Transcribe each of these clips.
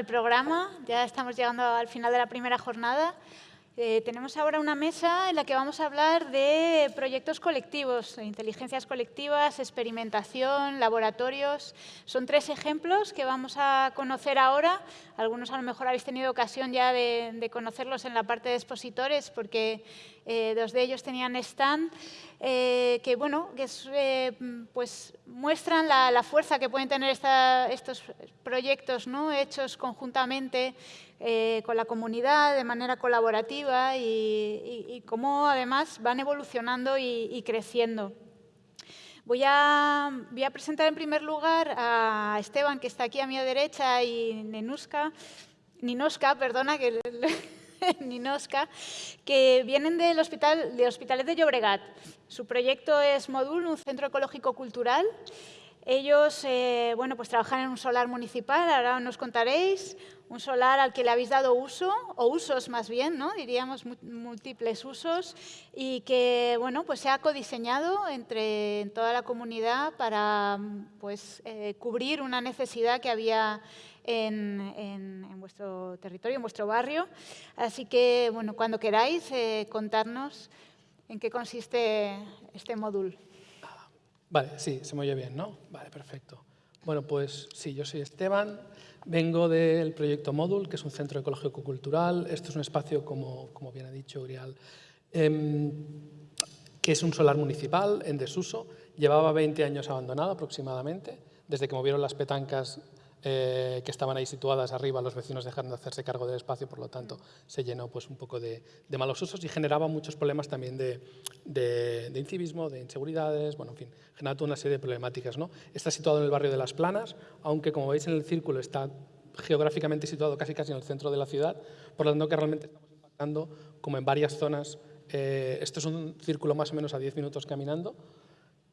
el programa. Ya estamos llegando al final de la primera jornada. Eh, tenemos ahora una mesa en la que vamos a hablar de proyectos colectivos, inteligencias colectivas, experimentación, laboratorios. Son tres ejemplos que vamos a conocer ahora. Algunos a lo mejor habéis tenido ocasión ya de, conocerlos en la parte de expositores porque eh, dos de ellos tenían stand. Eh, que, bueno, que eh, pues muestran la, fuerza que pueden tener estos proyectos ¿no? hechos conjuntamente eh, con la comunidad de manera colaborativa y, cómo además van evolucionando y, creciendo. Voy a, voy a, presentar en primer lugar a Esteban, que está aquí a mi derecha, y Nenuska, Ninoska, perdona, que Ninosca, que vienen del hospital, de Hospitales de Llobregat. Su proyecto es Modul, un centro ecológico cultural. Ellos eh, bueno, pues trabajan en un solar municipal, ahora nos contaréis, un solar al que le habéis dado uso, o usos más bien, ¿no? diríamos múltiples usos, y que bueno, pues se ha codiseñado entre toda la comunidad para pues, eh, cubrir una necesidad que había en, vuestro territorio, en vuestro barrio. Así que, bueno, cuando queráis, eh, contarnos en qué consiste este módulo. Vale, sí, se me oye bien, ¿no? Vale, perfecto. Bueno, pues sí, yo soy Esteban, vengo del proyecto Módul, que es un centro ecológico-cultural. Esto es un espacio, como, como bien ha dicho Urial, em, que es un solar municipal en desuso. Llevaba 20 años abandonado aproximadamente, desde que movieron las petancas eh, que estaban ahí situadas arriba, los vecinos dejaron de hacerse cargo del espacio, por lo tanto se llenó pues, un poco de, malos usos y generaba muchos problemas también de, de, incivismo, de inseguridades, bueno, en fin, generaba toda una serie de problemáticas. ¿no? Está situado en el barrio de Las Planas, aunque como veis en el círculo está geográficamente situado casi casi en el centro de la ciudad, por lo tanto que realmente estamos impactando como en varias zonas. Eh, esto es un círculo más o menos a 10 minutos caminando,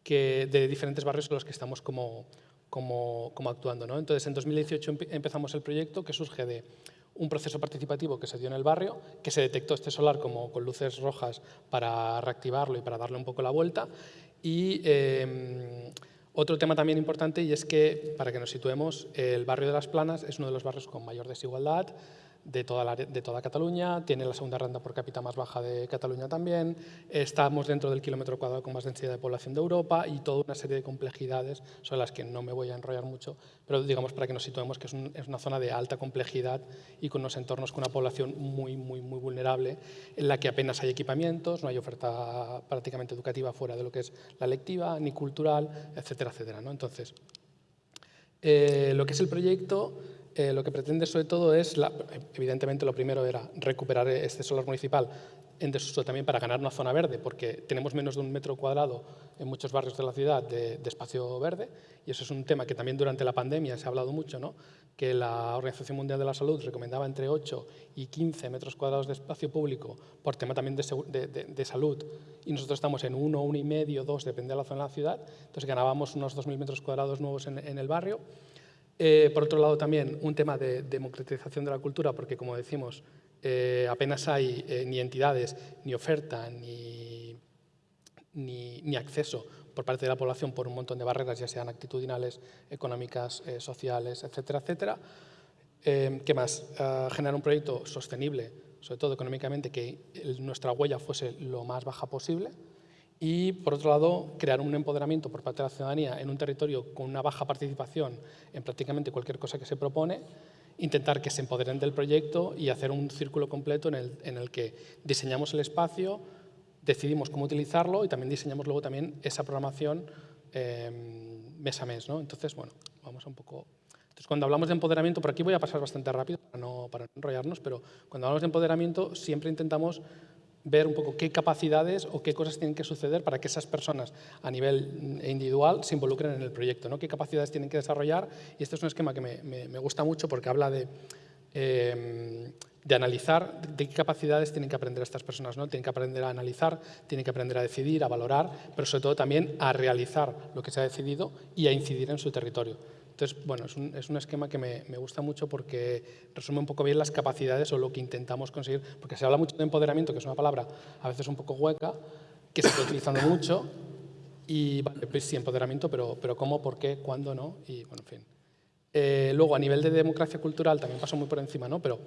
que de diferentes barrios en los que estamos como, como, actuando. ¿no? Entonces, en 2018 empezamos el proyecto que surge de un proceso participativo que se dio en el barrio, que se detectó este solar como con luces rojas para reactivarlo y para darle un poco la vuelta. Y em, otro tema también importante y es que, para que nos situemos, el barrio de Las Planas es uno de los barrios con mayor desigualdad, de toda, de toda Cataluña, tiene la segunda renta por cápita más baja de Cataluña también, estamos dentro del kilómetro cuadrado con más densidad de población de Europa y toda una serie de complejidades sobre las que no me voy a enrollar mucho, pero digamos para que nos situemos que es, una zona de alta complejidad y con unos entornos con una población muy, muy, muy vulnerable, en la que apenas hay equipamientos, no hay oferta prácticamente educativa fuera de lo que es la lectiva, ni cultural, etcétera, etcétera. ¿no? Entonces, eh, lo que es el proyecto eh, lo que pretende sobre todo es, evidentemente lo primero era recuperar este solar municipal en desuso también para ganar una zona verde, porque tenemos menos de un metro cuadrado en muchos barrios de la ciudad de, espacio verde, y eso es un tema que también durante la pandemia se ha hablado mucho, ¿no? que la Organización Mundial de la Salud recomendaba entre 8 y 15 metros cuadrados de espacio público por tema también de, salud, y nosotros estamos en 1, 1,5, 2, depende de la zona de la ciudad, entonces ganábamos unos 2.000 metros cuadrados nuevos en, en el barrio, eh, por otro lado, también un tema de democratización de la cultura, porque, como decimos, eh, apenas hay eh, ni entidades, ni oferta, ni, ni, acceso por parte de la población por un montón de barreras, ya sean actitudinales, económicas, sociales, etcétera, etcétera. ¿Qué más? Generar un proyecto sostenible, sobre todo económicamente, que nuestra huella fuese lo más baja posible, y, por otro lado, crear un empoderamiento por parte de la ciudadanía en un territorio con una baja participación en prácticamente cualquier cosa que se propone, intentar que se empoderen del proyecto y hacer un círculo completo en el, en el que diseñamos el espacio, decidimos cómo utilizarlo y también diseñamos luego también esa programación em, mes a mes. ¿no? Entonces, bueno, vamos a un poco... Entonces, cuando hablamos de empoderamiento, por aquí voy a pasar bastante rápido para no enrollarnos, pero cuando hablamos de empoderamiento siempre intentamos ver un poco qué capacidades o qué cosas tienen que suceder para que esas personas a nivel individual se involucren en el proyecto, ¿no? qué capacidades tienen que desarrollar. Y este es un esquema que me, me, gusta mucho porque habla de, em, de analizar de qué capacidades tienen que aprender estas personas. ¿no? Tienen que aprender a analizar, tienen que aprender a decidir, a valorar, pero sobre todo también a realizar lo que se ha decidido y a incidir en su territorio. Entonces, bueno, es un, es un esquema que me, me, gusta mucho porque resume un poco bien las capacidades o lo que intentamos conseguir, porque se habla mucho de empoderamiento, que es una palabra a veces un poco hueca, que se está utilizando mucho, y vale, pues sí, empoderamiento, pero, pero cómo, por qué, cuándo, no, y bueno, en fin. Eh, luego, a nivel de democracia cultural, también pasó muy por encima, ¿no? Pero,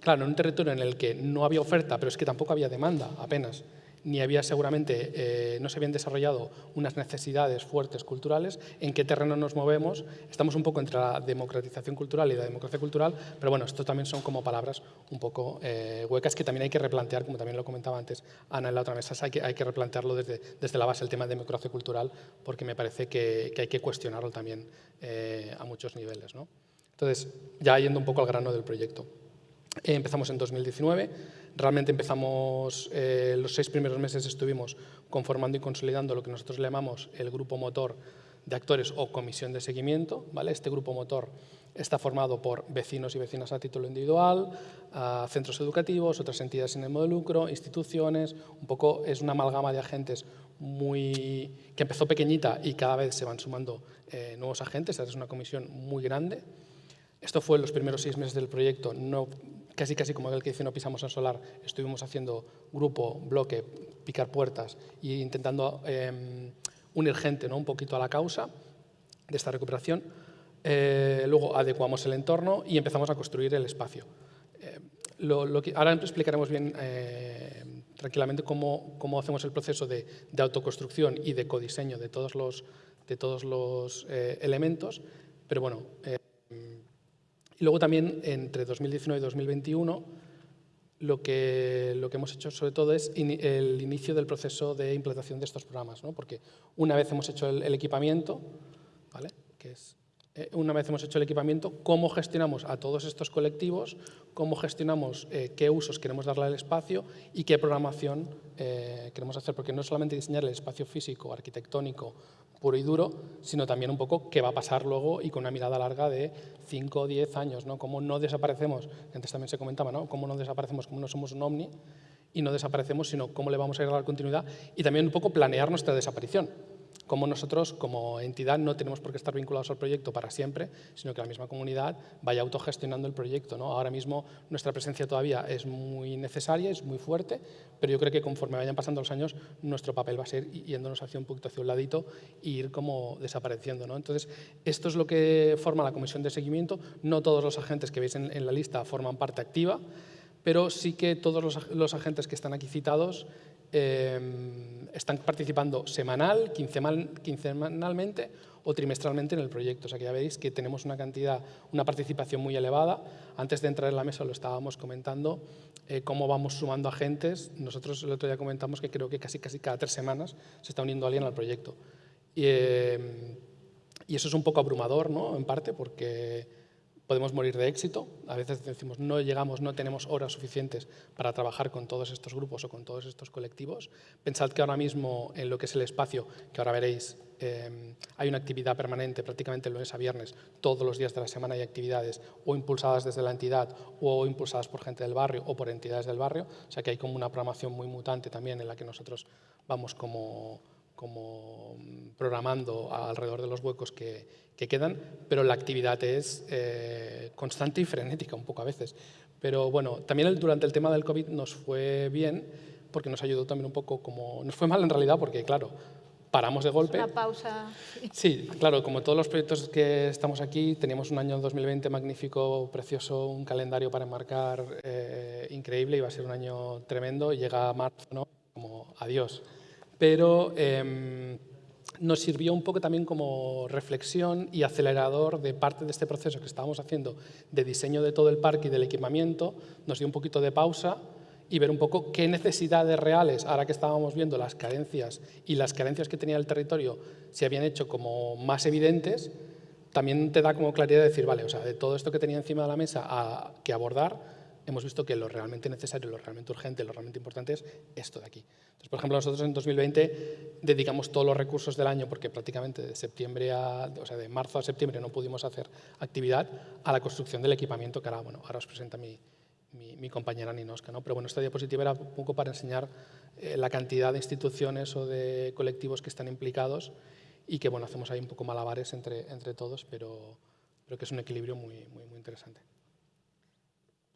claro, en un territorio en el que no había oferta, pero es que tampoco había demanda apenas, ni había seguramente, eh, no se habían desarrollado unas necesidades fuertes culturales, en qué terreno nos movemos. Estamos un poco entre la democratización cultural y la democracia cultural, pero bueno, esto también son como palabras un poco eh, huecas que también hay que replantear, como también lo comentaba antes Ana en la otra mesa, hay que, hay que replantearlo desde, desde la base, el tema de democracia cultural, porque me parece que, que hay que cuestionarlo también eh, a muchos niveles. ¿no? Entonces, ya yendo un poco al grano del proyecto. empezamos en 2019, Realmente empezamos, eh, los seis primeros meses estuvimos conformando y consolidando lo que nosotros llamamos el grupo motor de actores o comisión de seguimiento. ¿vale? Este grupo motor está formado por vecinos y vecinas a título individual, centros educativos, otras entidades sin ánimo de lucro, instituciones, un poco es una amalgama de agentes muy, que empezó pequeñita y cada vez se van sumando eh, nuevos agentes, es una comisión muy grande. Esto fue en los primeros seis meses del proyecto, no casi casi como el que dice no pisamos el solar, estuvimos haciendo grupo, bloque, picar puertas e intentando em, unir gente ¿no? un poquito a la causa de esta recuperación. Eh, luego adecuamos el entorno y empezamos a construir el espacio. Eh, lo, que, ahora explicaremos bien eh, tranquilamente cómo, cómo, hacemos el proceso de, de, autoconstrucción y de codiseño de todos los, de todos los elementos, pero bueno, y luego también entre 2019 y 2021 lo que, lo que hemos hecho sobre todo es el inicio del proceso de implantación de estos programas, ¿no? porque una vez hemos hecho el, equipamiento, ¿vale? que es, eh, una vez hemos hecho el equipamiento, cómo gestionamos a todos estos colectivos, cómo gestionamos eh, qué usos queremos darle al espacio y qué programación eh, queremos hacer, porque no solamente diseñar el espacio físico, arquitectónico, puro y duro, sino también un poco qué va a pasar luego y con una mirada larga de 5 o 10 años, ¿no? Cómo no desaparecemos, antes también se comentaba, ¿no? Cómo no desaparecemos, cómo no somos un ovni y no desaparecemos, sino cómo le vamos a ir a dar continuidad y también un poco planear nuestra desaparición como nosotros como entidad no tenemos por qué estar vinculados al proyecto para siempre, sino que la misma comunidad vaya autogestionando el proyecto. ¿no? Ahora mismo nuestra presencia todavía es muy necesaria, es muy fuerte, pero yo creo que conforme vayan pasando los años, nuestro papel va a ser yéndonos hacia un poquito hacia un ladito e ir como desapareciendo. ¿no? Entonces, esto es lo que forma la comisión de seguimiento. No todos los agentes que veis en, la lista forman parte activa, pero sí que todos los, agentes que están aquí citados Em, están participando semanal, quincenalmente o trimestralmente en el proyecto. O sea que ya veis que tenemos una cantidad, una participación muy elevada. Antes de entrar en la mesa lo estábamos comentando, eh, cómo vamos sumando agentes. Nosotros el otro día comentamos que creo que casi, casi cada tres semanas se está uniendo alguien al proyecto. Y, em, y eso es un poco abrumador, ¿no? En parte, porque podemos morir de éxito. A veces decimos, no llegamos, no tenemos horas suficientes para trabajar con todos estos grupos o con todos estos colectivos. Pensad que ahora mismo en lo que es el espacio, que ahora veréis, eh, hay una actividad permanente prácticamente lunes a viernes, todos los días de la semana hay actividades o impulsadas desde la entidad o impulsadas por gente del barrio o por entidades del barrio. O sea que hay como una programación muy mutante también en la que nosotros vamos como como programando alrededor de los huecos que, quedan, pero la actividad es eh, constante y frenética un poco a veces. Pero bueno, también durante el tema del COVID nos fue bien porque nos ayudó también un poco como... Nos fue mal en realidad porque, claro, paramos de golpe. Una pausa. Sí, claro, como todos los proyectos que estamos aquí, teníamos un año 2020 magnífico, precioso, un calendario para enmarcar eh, increíble, iba a ser un año tremendo y llega marzo, ¿no? Como adiós pero em, nos sirvió un poco también como reflexión y acelerador de parte de este proceso que estábamos haciendo de diseño de todo el parque y del equipamiento, nos dio un poquito de pausa y ver un poco qué necesidades reales, ahora que estábamos viendo las carencias y las carencias que tenía el territorio se habían hecho como más evidentes, también te da como claridad de decir, vale, o sea, de todo esto que tenía encima de la mesa que abordar, hemos visto que lo realmente necesario, lo realmente urgente, lo realmente importante es esto de aquí. Entonces, por ejemplo, nosotros en 2020 dedicamos todos los recursos del año, porque prácticamente de, septiembre a, o sea, de marzo a septiembre no pudimos hacer actividad, a la construcción del equipamiento que ahora, bueno, ahora os presenta mi, mi, compañera Ninoska. ¿no? Pero bueno, esta diapositiva era un poco para enseñar eh, la cantidad de instituciones o de colectivos que están implicados y que bueno, hacemos ahí un poco malabares entre, entre todos, pero creo que es un equilibrio muy, muy, muy interesante.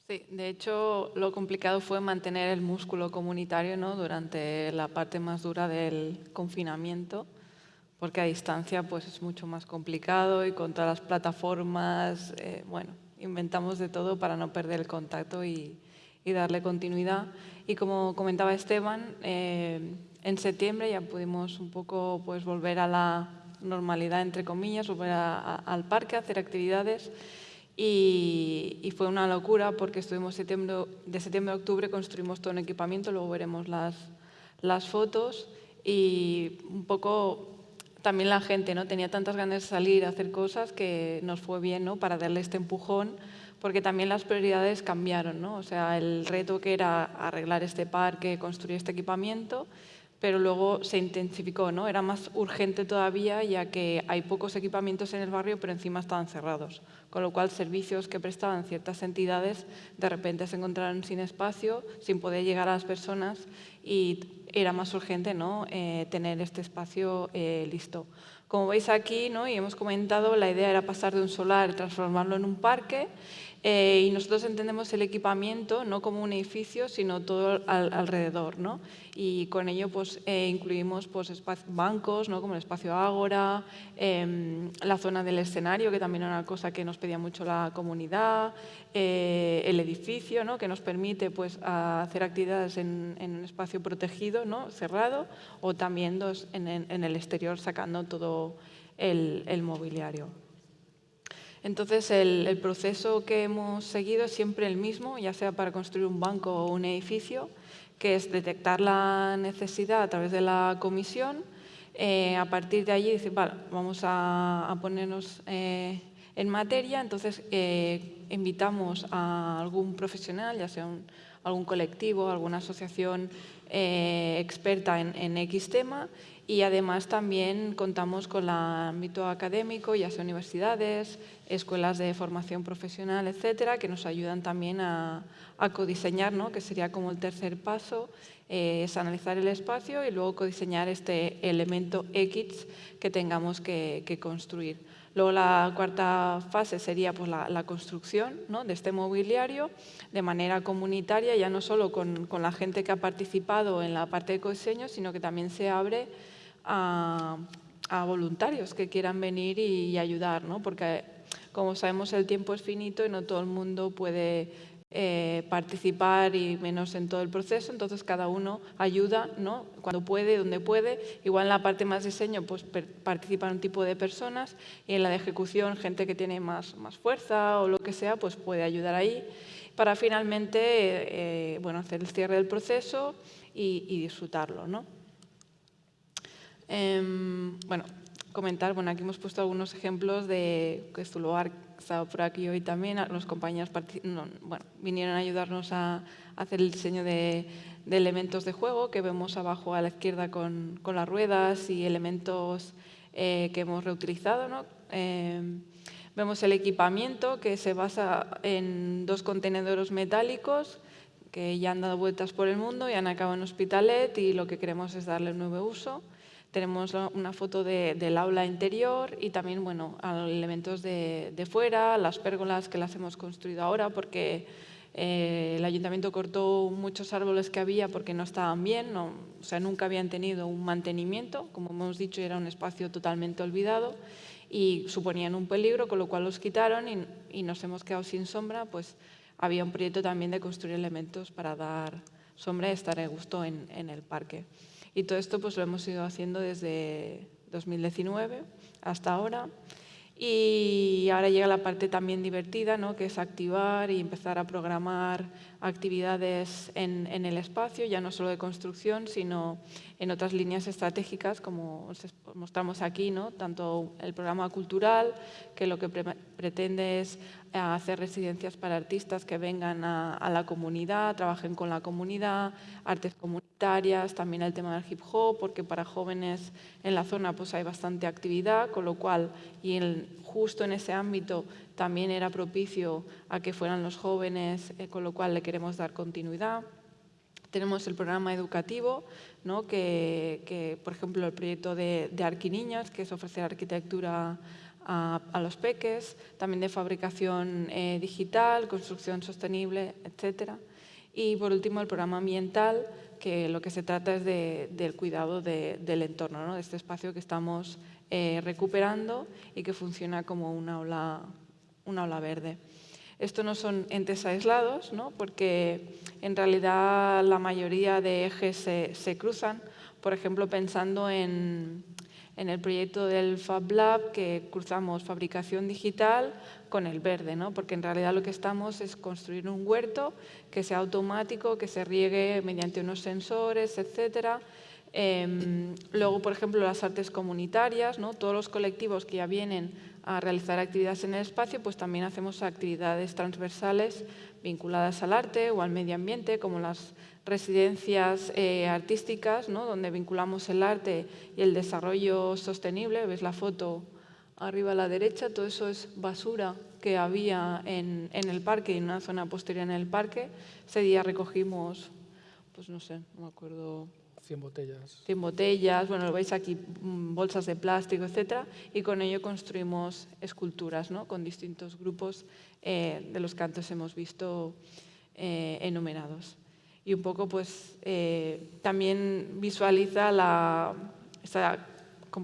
Sí, de hecho lo complicado fue mantener el músculo comunitario ¿no? durante la parte más dura del confinamiento, porque a distancia pues es mucho más complicado y con todas las plataformas, eh, bueno, inventamos de todo para no perder el contacto y, darle continuidad. Y como comentaba Esteban, eh, en septiembre ya pudimos un poco pues, volver a la normalidad, entre comillas, volver al parque, hacer actividades. Y, fue una locura porque estuvimos septiembre, de septiembre a octubre, construimos todo un equipamiento, luego veremos las, las fotos y un poco también la gente ¿no? tenía tantas ganas de salir a hacer cosas que nos fue bien ¿no? para darle este empujón, porque también las prioridades cambiaron. ¿no? O sea, el reto que era arreglar este parque, construir este equipamiento, pero luego se intensificó, ¿no? Era más urgente todavía ya que hay pocos equipamientos en el barrio, pero encima estaban cerrados. Con lo cual, servicios que prestaban ciertas entidades de repente se encontraron sin espacio, sin poder llegar a las personas y era más urgente ¿no? Eh, tener este espacio eh, listo. Como veis aquí, ¿no? y hemos comentado, la idea era pasar de un solar, transformarlo en un parque, eh, y nosotros entendemos el equipamiento no como un edificio, sino todo alrededor. ¿no? Y con ello pues, eh, incluimos pues, bancos, ¿no? como el espacio Ágora, em, la zona del escenario, que también era una cosa que nos pedía mucho la comunidad, eh, el edificio, ¿no? que nos permite pues, hacer actividades en, un espacio protegido, ¿no? cerrado, o también en, en, el exterior sacando todo el mobiliario. Entonces, el, proceso que hemos seguido es siempre el mismo, ya sea para construir un banco o un edificio, que es detectar la necesidad a través de la comisión. Eh, a partir de allí, vamos a, ponernos eh, en materia. Entonces, eh, invitamos a algún profesional, ya sea algún colectivo, alguna asociación experta en, en X tema, y además también contamos con el ámbito académico, ya sea universidades, escuelas de formación profesional, etcétera, que nos ayudan también a, codiseñar, ¿no? que sería como el tercer paso, eh, es analizar el espacio y luego codiseñar este elemento X que tengamos que, construir. Luego la cuarta fase sería pues, la, construcción ¿no? de este mobiliario de manera comunitaria, ya no solo con, con la gente que ha participado en la parte de codiseño, sino que también se abre a, voluntarios que quieran venir y, ayudar, ¿no? porque como sabemos el tiempo es finito y no todo el mundo puede eh, participar y menos en todo el proceso, entonces cada uno ayuda ¿no? cuando puede, donde puede. Igual en la parte más diseño pues participan un tipo de personas y en la de ejecución gente que tiene más, más fuerza o lo que sea pues puede ayudar ahí para finalmente eh, bueno, hacer el cierre del proceso y, disfrutarlo. ¿no? Em, bueno, comentar, bueno, aquí hemos puesto algunos ejemplos de que Zuluar estaba por aquí hoy también, los compañeros bueno, vinieron a ayudarnos a, hacer el diseño de, elementos de juego que vemos abajo a la izquierda con, con las ruedas y elementos eh, que hemos reutilizado. ¿no? Em, vemos el equipamiento que se basa en dos contenedores metálicos que ya han dado vueltas por el mundo y han acabado en Hospitalet y lo que queremos es darle un nuevo uso. Tenemos una foto del aula interior y también bueno, elementos de, fuera, las pérgolas que las hemos construido ahora porque eh, el ayuntamiento cortó muchos árboles que había porque no estaban bien, o sea, nunca habían tenido un mantenimiento, como hemos dicho, era un espacio totalmente olvidado y suponían un peligro, con lo cual los quitaron y, nos hemos quedado sin sombra, pues había un proyecto también de construir elementos para dar sombra y estar a gusto en, en el parque. Y todo esto pues lo hemos ido haciendo desde 2019 hasta ahora. Y ahora llega la parte también divertida, ¿no? que es activar y empezar a programar actividades en, en, el espacio, ya no solo de construcción, sino en otras líneas estratégicas, como os mostramos aquí, ¿no? tanto el programa cultural, que lo que pretende es eh, hacer residencias para artistas que vengan a, la comunidad, trabajen con la comunidad, artes comunitarias, también el tema del hip hop, porque para jóvenes en la zona pues hay bastante actividad, con lo cual, y justo en ese ámbito también era propicio a que fueran los jóvenes, eh, con lo cual le queremos dar continuidad. Tenemos el programa educativo, que, por ejemplo, el proyecto de, Arquiniñas, que es ofrecer arquitectura a, los peques, también de fabricación eh, digital, construcción sostenible, etcétera. Y por último, el programa ambiental, que lo que se trata es del cuidado del entorno, de este espacio que estamos eh, recuperando y que funciona como una aula, una aula verde. Esto no son entes aislados, ¿no? porque en realidad la mayoría de ejes se, cruzan. Por ejemplo, pensando en, el proyecto del Fab Lab, que cruzamos fabricación digital con el verde, ¿no? porque en realidad lo que estamos es construir un huerto que sea automático, que se riegue mediante unos sensores, etcétera, Em, luego, por ejemplo, las artes comunitarias, ¿no? todos los colectivos que ya vienen a realizar actividades en el espacio, pues también hacemos actividades transversales vinculadas al arte o al medio ambiente, como las residencias eh, artísticas, ¿no? donde vinculamos el arte y el desarrollo sostenible. Ves la foto arriba a la derecha, todo eso es basura que había en, en el parque y en una zona posterior en el parque. Ese día recogimos, pues no sé, no me acuerdo 100 botellas. 100 botellas, bueno, lo veis aquí, mm, bolsas de plástico, etcétera, y con ello construimos esculturas, ¿no? Con distintos grupos eh, de los que antes hemos visto eh, enumerados. Y un poco, pues, eh, también visualiza la, esta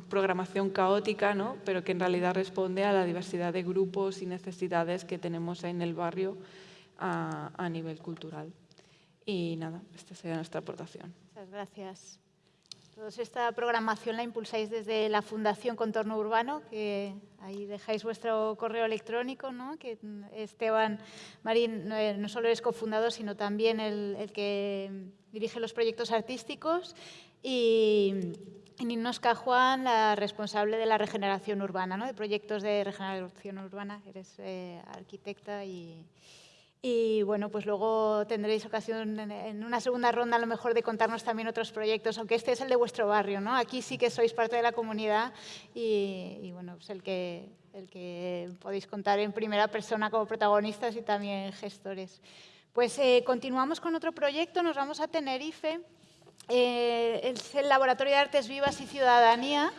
programación caótica, ¿no? pero que en realidad responde a la diversidad de grupos y necesidades que tenemos en el barrio a, a nivel cultural. Y nada, esta sería nuestra aportación. Muchas gracias. Todos esta programación la impulsáis desde la Fundación Contorno Urbano, que ahí dejáis vuestro correo electrónico, ¿no? que Esteban Marín no solo es cofundador, sino también el, que dirige los proyectos artísticos, y, Ninosca Juan, la responsable de la regeneración urbana, ¿no? de proyectos de regeneración urbana, eres eh, arquitecta y, y bueno, pues luego tendréis ocasión en una segunda ronda a lo mejor de contarnos también otros proyectos, aunque este es el de vuestro barrio, ¿no? Aquí sí que sois parte de la comunidad y, bueno, pues el que, el que podéis contar en primera persona como protagonistas y también gestores. Pues eh, continuamos con otro proyecto, nos vamos a Tenerife. Eh, es el Laboratorio de Artes Vivas y Ciudadanía,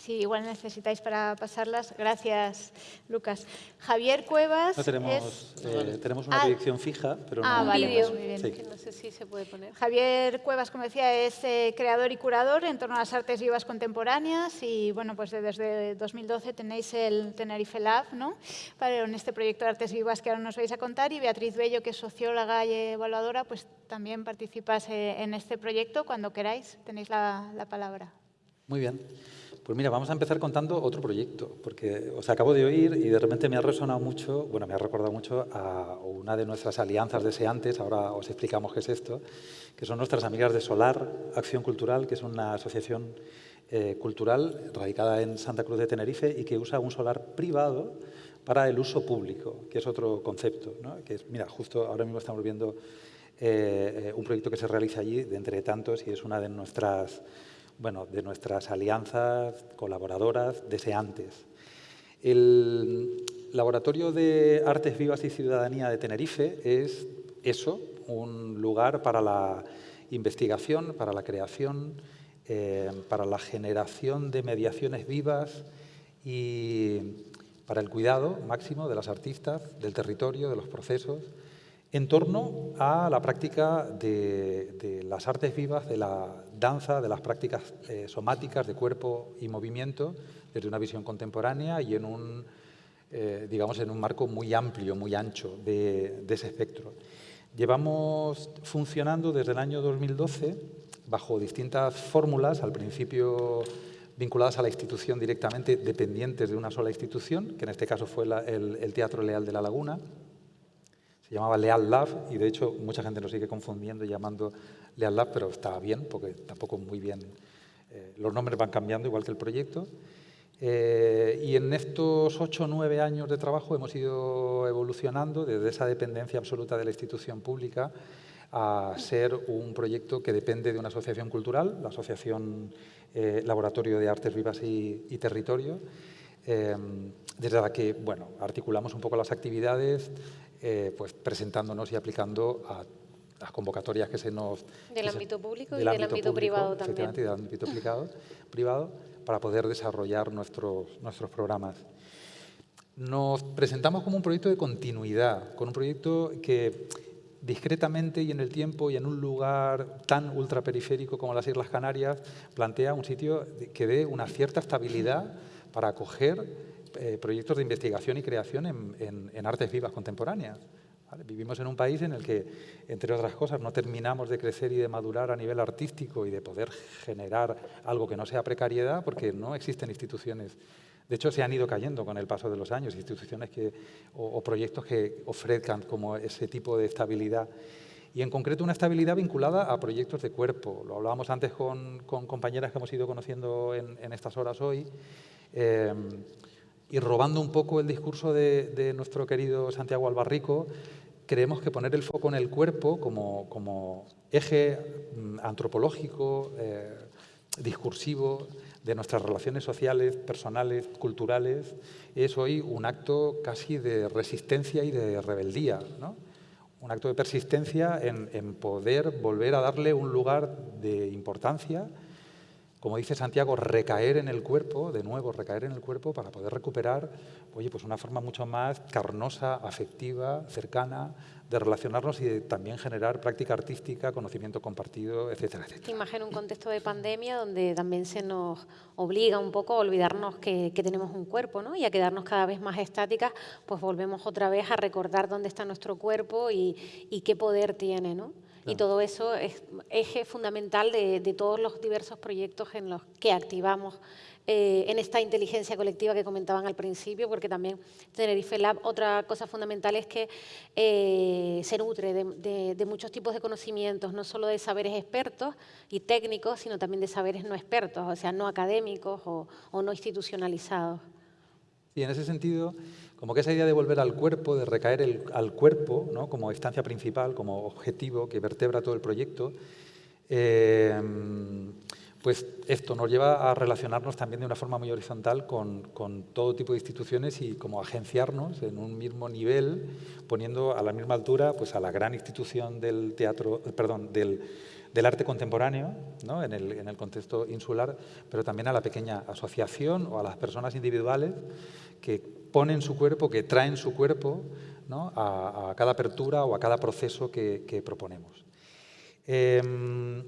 Sí, igual necesitáis para pasarlas. Gracias, Lucas. Javier Cuevas. No tenemos, eh, tenemos una dirección ah. fija, pero ah, no. vale, pues muy bien. no sé si se puede poner. Javier Cuevas, como decía, es eh, creador y curador en torno a las artes vivas contemporáneas y bueno, pues desde 2012 tenéis el Tenerife Lab, ¿no? Para, en este proyecto de artes vivas que ahora nos vais a contar y Beatriz Bello, que es socióloga y evaluadora, pues también participas eh, en este proyecto. Cuando queráis, tenéis la, la palabra. Muy bien. Pues mira, vamos a empezar contando otro proyecto, porque os acabo de oír y de repente me ha resonado mucho, bueno, me ha recordado mucho a una de nuestras alianzas deseantes, ahora os explicamos qué es esto, que son nuestras amigas de Solar Acción Cultural, que es una asociación eh, cultural radicada en Santa Cruz de Tenerife y que usa un solar privado para el uso público, que es otro concepto, ¿no? que mira, justo ahora mismo estamos viendo eh, eh, un proyecto que se realiza allí, de entre tantos, y es una de nuestras bueno, de nuestras alianzas colaboradoras deseantes. El Laboratorio de Artes Vivas y Ciudadanía de Tenerife es eso, un lugar para la investigación, para la creación, eh, para la generación de mediaciones vivas y para el cuidado máximo de las artistas, del territorio, de los procesos, en torno a la práctica de, las artes vivas, de la danza, de las prácticas eh, somáticas de cuerpo y movimiento, desde una visión contemporánea y en un, eh, digamos, en un marco muy amplio, muy ancho de, ese espectro. Llevamos funcionando desde el año 2012 bajo distintas fórmulas, al principio vinculadas a la institución directamente, dependientes de una sola institución, que en este caso fue el Teatro Leal de la Laguna, se llamaba Leal Lab y de hecho mucha gente nos sigue confundiendo y llamando Leal Lab, pero está bien porque tampoco muy bien. Eh, los nombres van cambiando igual que el proyecto. Eh, y en estos ocho o nueve años de trabajo hemos ido evolucionando desde esa dependencia absoluta de la institución pública a ser un proyecto que depende de una asociación cultural, la Asociación eh, Laboratorio de Artes Vivas y, Territorio, desde la que bueno, articulamos un poco las actividades, pues presentándonos y aplicando a las convocatorias que se nos... Del ámbito público y del ámbito privado también. del ámbito privado, para poder desarrollar nuestros, nuestros programas. Nos presentamos como un proyecto de continuidad, con un proyecto que discretamente y en el tiempo y en un lugar tan ultraperiférico como las Islas Canarias, plantea un sitio que dé una cierta estabilidad para acoger eh, proyectos de investigación y creación en, artes vivas contemporáneas. Vivimos en un país en el que, entre otras cosas, no terminamos de crecer y de madurar a nivel artístico y de poder generar algo que no sea precariedad porque no existen instituciones de hecho, se han ido cayendo con el paso de los años instituciones que, o, proyectos que ofrezcan como ese tipo de estabilidad. Y en concreto una estabilidad vinculada a proyectos de cuerpo. Lo hablábamos antes con, compañeras que hemos ido conociendo en, estas horas hoy. Eh, y robando un poco el discurso de, nuestro querido Santiago Albarrico, creemos que poner el foco en el cuerpo como, eje mm, antropológico, eh, discursivo, de nuestras relaciones sociales, personales, culturales, es hoy un acto casi de resistencia y de rebeldía, ¿no? un acto de persistencia en, en, poder volver a darle un lugar de importancia, como dice Santiago, recaer en el cuerpo, de nuevo recaer en el cuerpo para poder recuperar oye, pues una forma mucho más carnosa, afectiva, cercana, de relacionarnos y de también generar práctica artística, conocimiento compartido, etcétera, etcétera. Imagino un contexto de pandemia donde también se nos obliga un poco a olvidarnos que, tenemos un cuerpo ¿no? y a quedarnos cada vez más estáticas, pues volvemos otra vez a recordar dónde está nuestro cuerpo y, qué poder tiene. ¿no? Y todo eso es eje fundamental de, de todos los diversos proyectos en los que activamos eh, en esta inteligencia colectiva que comentaban al principio, porque también Tenerife Lab, otra cosa fundamental es que eh, se nutre de, muchos tipos de conocimientos, no solo de saberes expertos y técnicos, sino también de saberes no expertos, o sea, no académicos o, no institucionalizados. Y en ese sentido, como que esa idea de volver al cuerpo, de recaer al cuerpo como instancia principal, como objetivo que vertebra todo el proyecto, eh, pues esto nos lleva a relacionarnos también de una forma muy horizontal con, todo tipo de instituciones y como agenciarnos en un mismo nivel, poniendo a la misma altura pues a la gran institución del teatro, perdón, del, arte contemporáneo, ¿no? en, el, contexto insular, pero también a la pequeña asociación o a las personas individuales que ponen su cuerpo, que traen su cuerpo a, cada apertura o a cada proceso que, proponemos. Em,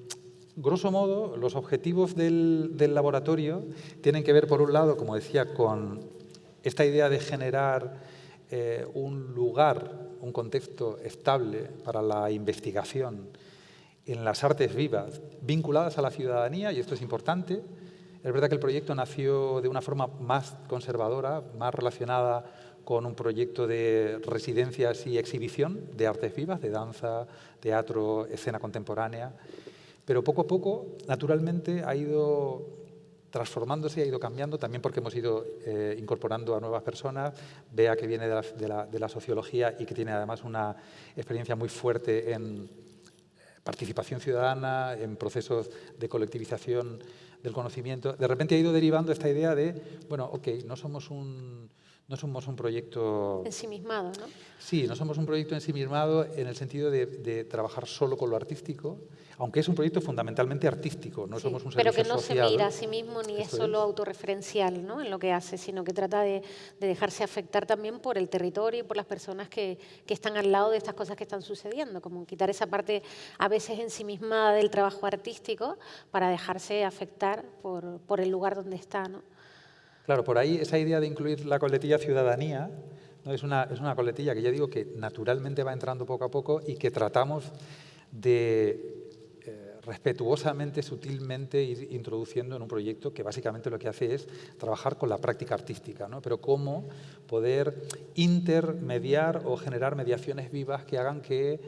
grosso modo, los objetivos del, laboratorio tienen que ver, por un lado, como decía, con esta idea de generar eh, un lugar, un contexto estable para la investigación en las artes vivas vinculadas a la ciudadanía, y esto es importante. Es verdad que el proyecto nació de una forma más conservadora, más relacionada con un proyecto de residencias y exhibición de artes vivas, de danza, teatro, escena contemporánea, pero poco a poco, naturalmente, ha ido transformándose, ha ido cambiando, también porque hemos ido eh, incorporando a nuevas personas, Vea que viene de la, sociología y que tiene además una experiencia muy fuerte en participación ciudadana, en procesos de colectivización del conocimiento. De repente ha ido derivando esta idea de, bueno, ok, no somos un, no somos un proyecto... Ensimismado, ¿no? Sí, no somos un proyecto ensimismado en el sentido de trabajar solo con lo artístico, aunque es un proyecto fundamentalmente artístico, no somos un servicio Pero que no se mira a sí mismo ni es solo autorreferencial ¿no? en lo que hace, sino que trata de, dejarse afectar también por el territorio y por las personas que, que, están al lado de estas cosas que están sucediendo, como quitar esa parte a veces ensimismada del trabajo artístico para dejarse afectar por, por el lugar donde está. ¿no? Claro, por ahí esa idea de incluir la coletilla ciudadanía ¿no? es, una, es una coletilla que ya digo que naturalmente va entrando poco a poco y que tratamos de respetuosamente, sutilmente ir introduciendo en un proyecto que básicamente lo que hace es trabajar con la práctica artística, ¿no? pero cómo poder intermediar o generar mediaciones vivas que hagan que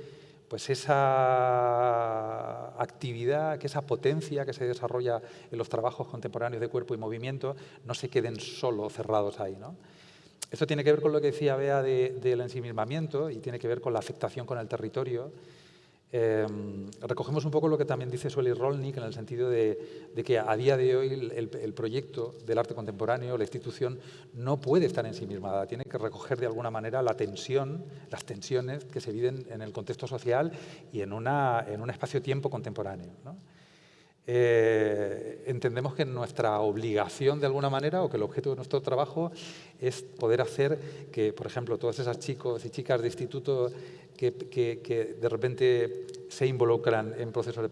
pues esa actividad, que esa potencia que se desarrolla en los trabajos contemporáneos de cuerpo y movimiento no se queden solo cerrados ahí. ¿no? Esto tiene que ver con lo que decía Bea del ensimismamiento y tiene que ver con la afectación con el territorio Em, recogemos un poco lo que también dice Sueli Rolnik en el sentido de, que a día de hoy el, proyecto del arte contemporáneo, la institución, no puede estar en sí misma, tiene que recoger de alguna manera la tensión, las tensiones que se viven en el contexto social y en, una, en un espacio-tiempo contemporáneo. eh, entendemos que nuestra obligación de alguna manera o que el objeto de nuestro trabajo es poder hacer que, por ejemplo, todos esos chicos y chicas de instituto que, de repente se involucran en procesos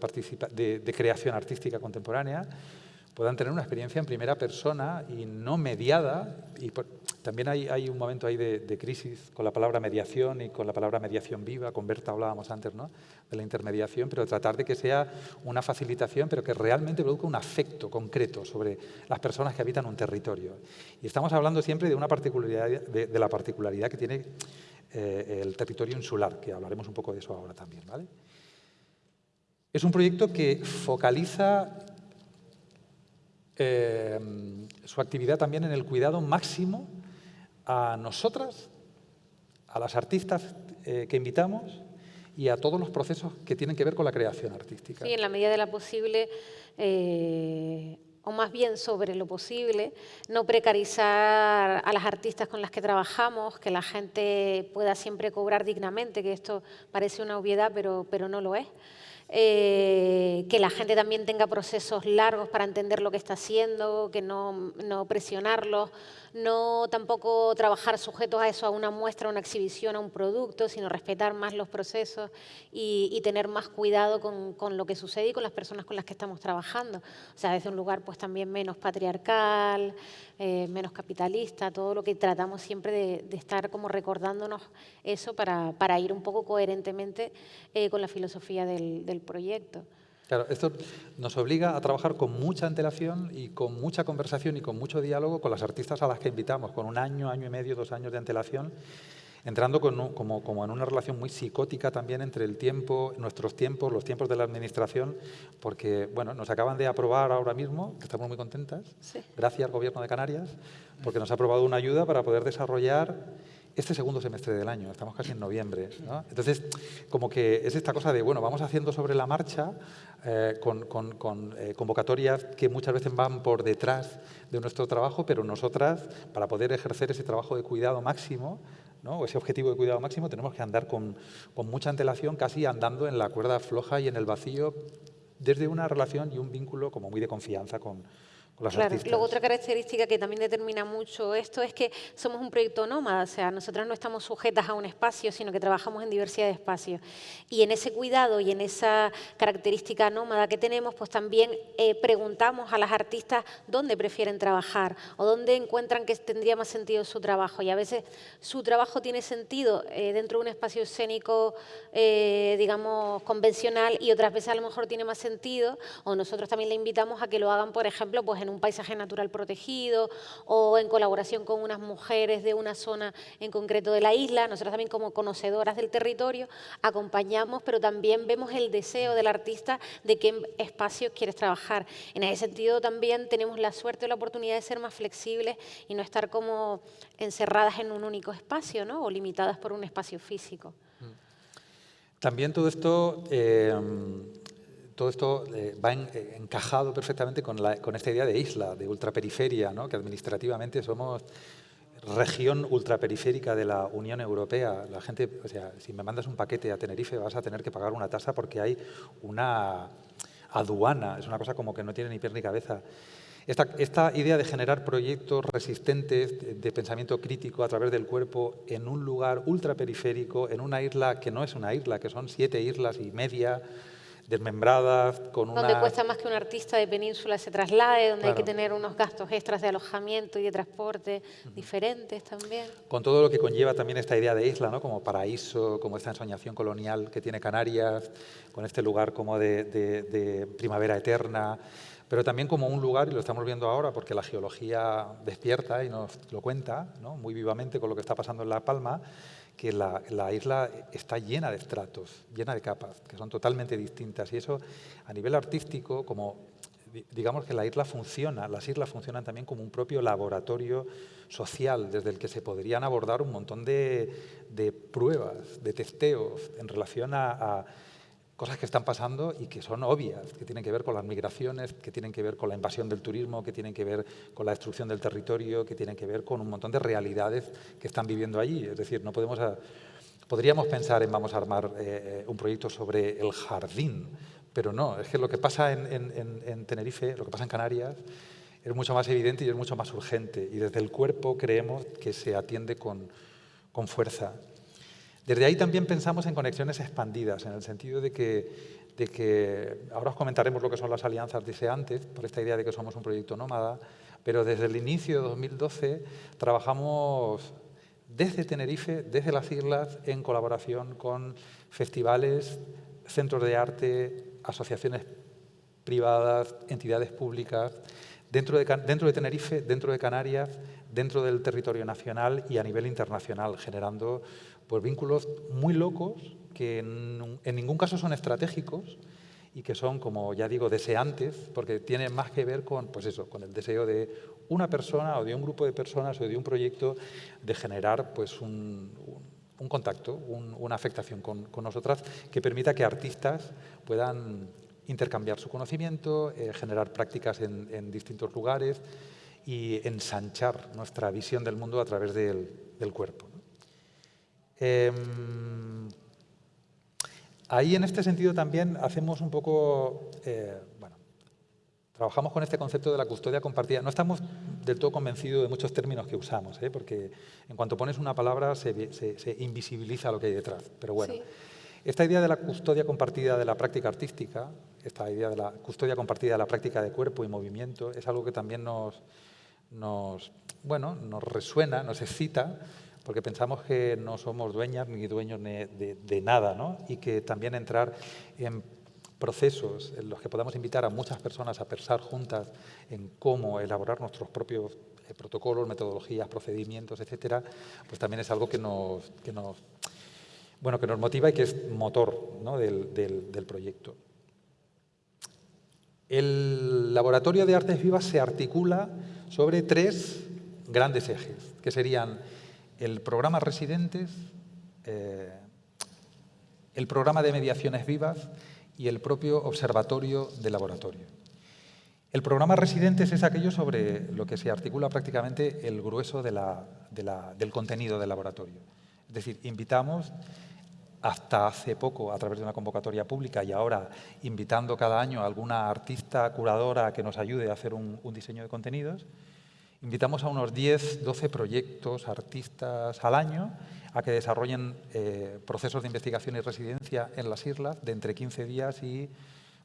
de, de creación artística contemporánea, puedan tener una experiencia en primera persona y no mediada. Y también hay, un momento ahí de, crisis con la palabra mediación y con la palabra mediación viva, con Berta hablábamos antes ¿no? de la intermediación, pero tratar de que sea una facilitación, pero que realmente produzca un afecto concreto sobre las personas que habitan un territorio. Y estamos hablando siempre de, una particularidad, de, la particularidad que tiene eh, el territorio insular, que hablaremos un poco de eso ahora también. ¿vale? Es un proyecto que focaliza Em, su actividad también en el cuidado máximo a nosotras, a las artistas eh, que invitamos y a todos los procesos que tienen que ver con la creación artística. Sí, en la medida de la posible, eh, o más bien sobre lo posible, no precarizar a las artistas con las que trabajamos, que la gente pueda siempre cobrar dignamente, que esto parece una obviedad, pero, pero no lo es. Eh, que la gente también tenga procesos largos para entender lo que está haciendo, que no, no presionarlos, no tampoco trabajar sujetos a eso, a una muestra, a una exhibición, a un producto, sino respetar más los procesos y, tener más cuidado con, con, lo que sucede y con las personas con las que estamos trabajando. O sea, desde un lugar pues también menos patriarcal, eh, menos capitalista, todo lo que tratamos siempre de, estar como recordándonos eso para, para ir un poco coherentemente eh, con la filosofía del, del proyecto. Claro, esto nos obliga a trabajar con mucha antelación y con mucha conversación y con mucho diálogo con las artistas a las que invitamos, con un año, año y medio, dos años de antelación, entrando como, como, en una relación muy psicótica también entre el tiempo, nuestros tiempos, los tiempos de la administración, porque bueno, nos acaban de aprobar ahora mismo, que estamos muy contentas, gracias al Gobierno de Canarias, porque nos ha aprobado una ayuda para poder desarrollar este segundo semestre del año, estamos casi en noviembre. Entonces, como que es esta cosa de, bueno, vamos haciendo sobre la marcha eh, con, eh, convocatorias que muchas veces van por detrás de nuestro trabajo, pero nosotras, para poder ejercer ese trabajo de cuidado máximo, ¿no? ese objetivo de cuidado máximo, tenemos que andar con, con mucha antelación, casi andando en la cuerda floja y en el vacío, desde una relación y un vínculo como muy de confianza con, claro. Luego otra característica que también determina mucho esto es que somos un proyecto nómada, o sea, nosotras no estamos sujetas a un espacio, sino que trabajamos en diversidad de espacios. Y en ese cuidado y en esa característica nómada que tenemos, pues también eh, preguntamos a las artistas dónde prefieren trabajar o dónde encuentran que tendría más sentido su trabajo. Y a veces su trabajo tiene sentido eh, dentro de un espacio escénico, eh, digamos, convencional y otras veces a lo mejor tiene más sentido o nosotros también le invitamos a que lo hagan, por ejemplo, pues en un paisaje natural protegido o en colaboración con unas mujeres de una zona en concreto de la isla. Nosotros también como conocedoras del territorio acompañamos, pero también vemos el deseo del artista de qué espacios quieres trabajar. En ese sentido también tenemos la suerte o la oportunidad de ser más flexibles y no estar como encerradas en un único espacio ¿no? o limitadas por un espacio físico. También todo esto eh, todo esto eh, va eh, encajado perfectamente con, esta idea de isla, de ultraperiferia, que administrativamente somos región ultraperiférica de la Unión Europea. La gente, o sea, si me mandas un paquete a Tenerife vas a tener que pagar una tasa porque hay una aduana, es una cosa como que no tiene ni pie ni cabeza. Esta, esta, idea de generar proyectos resistentes de, pensamiento crítico a través del cuerpo en un lugar ultraperiférico, en una isla que no es una isla, que son siete islas y media, desmembradas, con una... Donde cuesta más que un artista de península se traslade, donde hay que tener unos gastos extras de alojamiento y de transporte diferentes también. Con todo lo que conlleva también esta idea de isla, ¿no? como paraíso, como esta ensoñación colonial que tiene Canarias, con este lugar como de, de primavera eterna, pero también como un lugar, y lo estamos viendo ahora porque la geología despierta y nos lo cuenta ¿no? muy vivamente con lo que está pasando en La Palma, que la, isla está llena de estratos, llena de capas, que son totalmente distintas. Y eso, a nivel artístico, como digamos que la isla funciona, las islas funcionan también como un propio laboratorio social, desde el que se podrían abordar un montón de, pruebas, de testeos en relación a cosas que están pasando y que son obvias, que tienen que ver con las migraciones, que tienen que ver con la invasión del turismo, que tienen que ver con la destrucción del territorio, que tienen que ver con un montón de realidades que están viviendo allí. Es decir, no podemos... Podríamos pensar en vamos a armar eh, un proyecto sobre el jardín, pero no, es que lo que pasa en, en Tenerife, lo que pasa en Canarias, es mucho más evidente y es mucho más urgente. Y desde el cuerpo creemos que se atiende con, con fuerza. Desde ahí también pensamos en conexiones expandidas, en el sentido de que, de que, ahora os comentaremos lo que son las alianzas deseantes, por esta idea de que somos un proyecto nómada, pero desde el inicio de 2012 trabajamos desde Tenerife, desde las islas, en colaboración con festivales, centros de arte, asociaciones privadas, entidades públicas, dentro de, dentro de Tenerife, dentro de Canarias, dentro del territorio nacional y a nivel internacional, generando pues, vínculos muy locos que en, ningún caso son estratégicos y que son, como ya digo, deseantes, porque tienen más que ver con, pues eso, con el deseo de una persona o de un grupo de personas o de un proyecto de generar pues, un, contacto, una afectación con, nosotras que permita que artistas puedan intercambiar su conocimiento, eh, generar prácticas en, distintos lugares y ensanchar nuestra visión del mundo a través del, cuerpo. Em, ahí, en este sentido, también hacemos un poco... Eh, bueno, trabajamos con este concepto de la custodia compartida. No estamos del todo convencidos de muchos términos que usamos, ¿eh? porque en cuanto pones una palabra se, se, invisibiliza lo que hay detrás. Pero bueno, esta idea de la custodia compartida de la práctica artística, esta idea de la custodia compartida de la práctica de cuerpo y movimiento, es algo que también nos, nos, bueno, nos resuena, nos excita, porque pensamos que no somos dueñas ni dueños de, nada, ¿no? y que también entrar en procesos en los que podamos invitar a muchas personas a pensar juntas en cómo elaborar nuestros propios eh, protocolos, metodologías, procedimientos, etcétera, pues también es algo que nos bueno, que nos motiva y que es motor del, proyecto. El Laboratorio de Artes Vivas se articula sobre tres grandes ejes, que serían el programa Residentes, eh, el programa de mediaciones vivas y el propio observatorio de laboratorio. El programa Residentes es aquello sobre lo que se articula prácticamente el grueso del contenido del laboratorio. Es decir, invitamos hasta hace poco a través de una convocatoria pública y ahora invitando cada año a alguna artista curadora que nos ayude a hacer un, diseño de contenidos. Invitamos a unos 10, 12 proyectos, artistas al año a que desarrollen eh, procesos de investigación y residencia en las islas de entre 15 días y,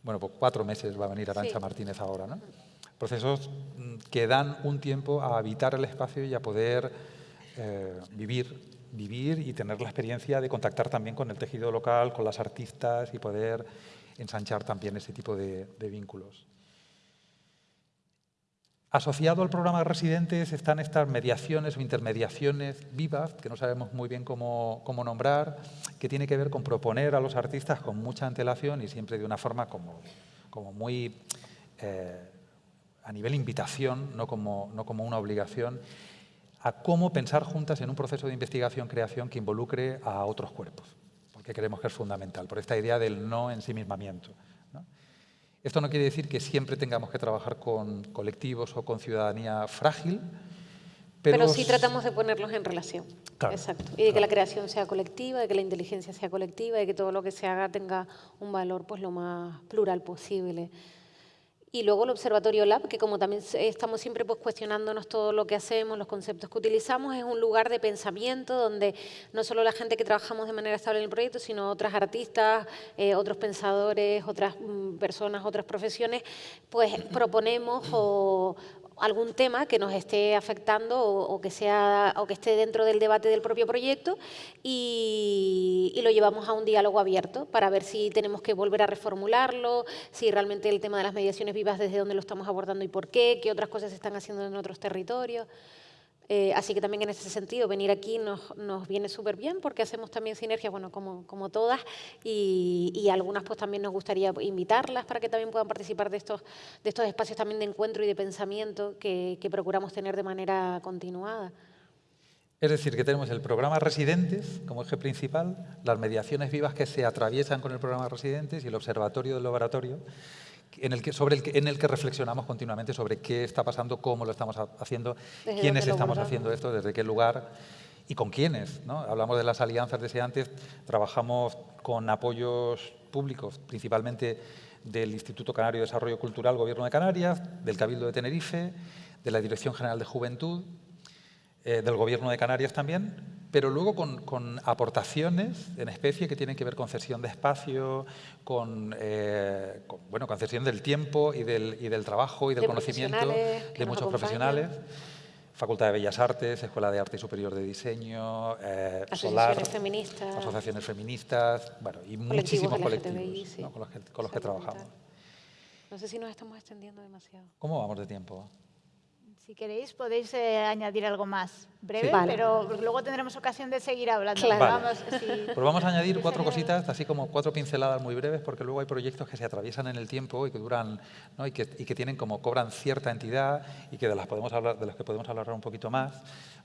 bueno, pues cuatro meses va a venir Arancha Martínez ahora, ¿no? Procesos mm, que dan un tiempo a habitar el espacio y a poder eh, vivir vivir y tener la experiencia de contactar también con el tejido local, con las artistas y poder ensanchar también ese tipo de, vínculos. Asociado al programa de residentes están estas mediaciones o intermediaciones vivas, que no sabemos muy bien cómo, nombrar, que tiene que ver con proponer a los artistas con mucha antelación y siempre de una forma como, como muy eh, a nivel invitación, no como, no como una obligación, a cómo pensar juntas en un proceso de investigación-creación que involucre a otros cuerpos, porque creemos que es fundamental, por esta idea del no ensimismamiento. Esto no quiere decir que siempre tengamos que trabajar con colectivos o con ciudadanía frágil, pero, pero sí tratamos de ponerlos en relación. Exacto. Y de que la creación sea colectiva, de que la inteligencia sea colectiva, de que todo lo que se haga tenga un valor pues, lo más plural posible. Y luego el Observatorio Lab, que como también estamos siempre pues, cuestionándonos todo lo que hacemos, los conceptos que utilizamos, es un lugar de pensamiento donde no solo la gente que trabajamos de manera estable en el proyecto, sino otras artistas, eh, otros pensadores, otras mm, personas, otras profesiones, pues proponemos o, algún tema que nos esté afectando o, que, sea, o que esté dentro del debate del propio proyecto y, lo llevamos a un diálogo abierto para ver si tenemos que volver a reformularlo, si realmente el tema de las mediaciones vivas desde dónde lo estamos abordando y por qué, qué otras cosas se están haciendo en otros territorios. Eh, así que también en ese sentido, venir aquí nos, nos viene súper bien porque hacemos también sinergias, bueno, como, como todas, y, y, algunas pues también nos gustaría invitarlas para que también puedan participar de estos, de estos espacios también de encuentro y de pensamiento que, que procuramos tener de manera continuada. Es decir, que tenemos el programa Residentes como eje principal, las mediaciones vivas que se atraviesan con el programa Residentes y el observatorio del laboratorio, en el que, sobre el que, en el que reflexionamos continuamente sobre qué está pasando, cómo lo estamos haciendo, quiénes estamos haciendo esto, desde qué lugar y con quiénes. ¿no? Hablamos de las alianzas deseantes, trabajamos con apoyos públicos, principalmente del Instituto Canario de Desarrollo Cultural Gobierno de Canarias, del Cabildo de Tenerife, de la Dirección General de Juventud, eh, del Gobierno de Canarias también, pero luego con, aportaciones en especie que tienen que ver con cesión de espacio, con, eh, bueno, con cesión del tiempo y del, y del trabajo y del conocimiento de muchos profesionales. Facultad de Bellas Artes, Escuela de Arte y Superior de Diseño, eh, asociaciones feministas, asociaciones feministas, bueno, y muchísimos colectivos con los que, con los que trabajamos. No sé si nos estamos extendiendo demasiado. ¿Cómo vamos de tiempo? Si queréis podéis eh, añadir algo más breve, pero luego tendremos ocasión de seguir hablando. Vamos, Pues vamos a añadir cuatro cositas, así como cuatro pinceladas muy breves, porque luego hay proyectos que se atraviesan en el tiempo y que duran, ¿no? y, que, y, que, tienen como cobran cierta entidad y que de las podemos hablar, de las que podemos hablar un poquito más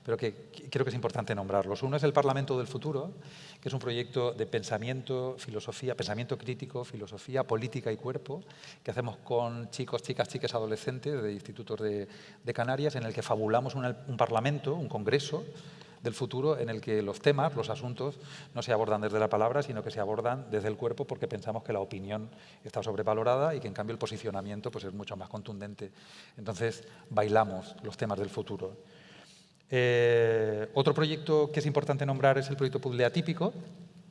pero que creo que es importante nombrarlos. Uno es el Parlamento del Futuro, que es un proyecto de pensamiento, filosofía, pensamiento crítico, filosofía, política y cuerpo, que hacemos con chicos, chicas, chicas, adolescentes de institutos de, Canarias, en el que fabulamos un parlamento, un congreso, del futuro en el que los temas, los asuntos, no se abordan desde la palabra, sino que se abordan desde el cuerpo porque pensamos que la opinión está sobrevalorada y que en cambio el posicionamiento pues, es mucho más contundente. Entonces, bailamos los temas del futuro. Eh, otro proyecto que es importante nombrar es el proyecto Puzzle Atípico.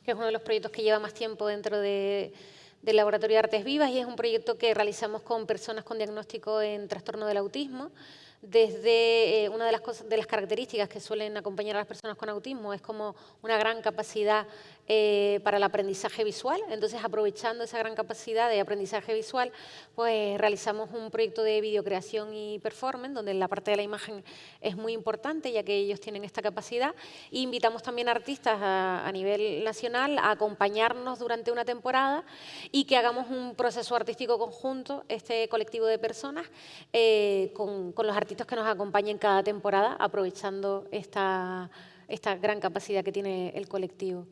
Que es uno de los proyectos que lleva más tiempo dentro de, del Laboratorio de Artes Vivas y es un proyecto que realizamos con personas con diagnóstico en trastorno del autismo desde eh, una de las, de las características que suelen acompañar a las personas con autismo es como una gran capacidad eh, para el aprendizaje visual. Entonces, aprovechando esa gran capacidad de aprendizaje visual, pues realizamos un proyecto de videocreación y performance, donde la parte de la imagen es muy importante, ya que ellos tienen esta capacidad. E invitamos también a artistas a, nivel nacional a acompañarnos durante una temporada y que hagamos un proceso artístico conjunto, este colectivo de personas, eh, con, con los artistas que nos acompañen cada temporada, aprovechando esta, esta gran capacidad que tiene el colectivo.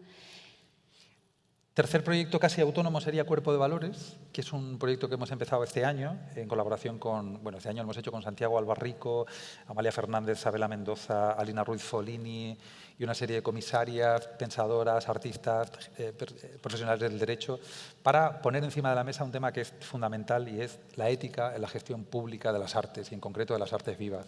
Tercer proyecto casi autónomo sería Cuerpo de Valores, que es un proyecto que hemos empezado este año en colaboración con, bueno, este año lo hemos hecho con Santiago Albarrico, Amalia Fernández, Sabela Mendoza, Alina Ruiz Folini y una serie de comisarias, pensadoras, artistas, eh, eh, profesionales del derecho, para poner encima de la mesa un tema que es fundamental y es la ética en la gestión pública de las artes y en concreto de las artes vivas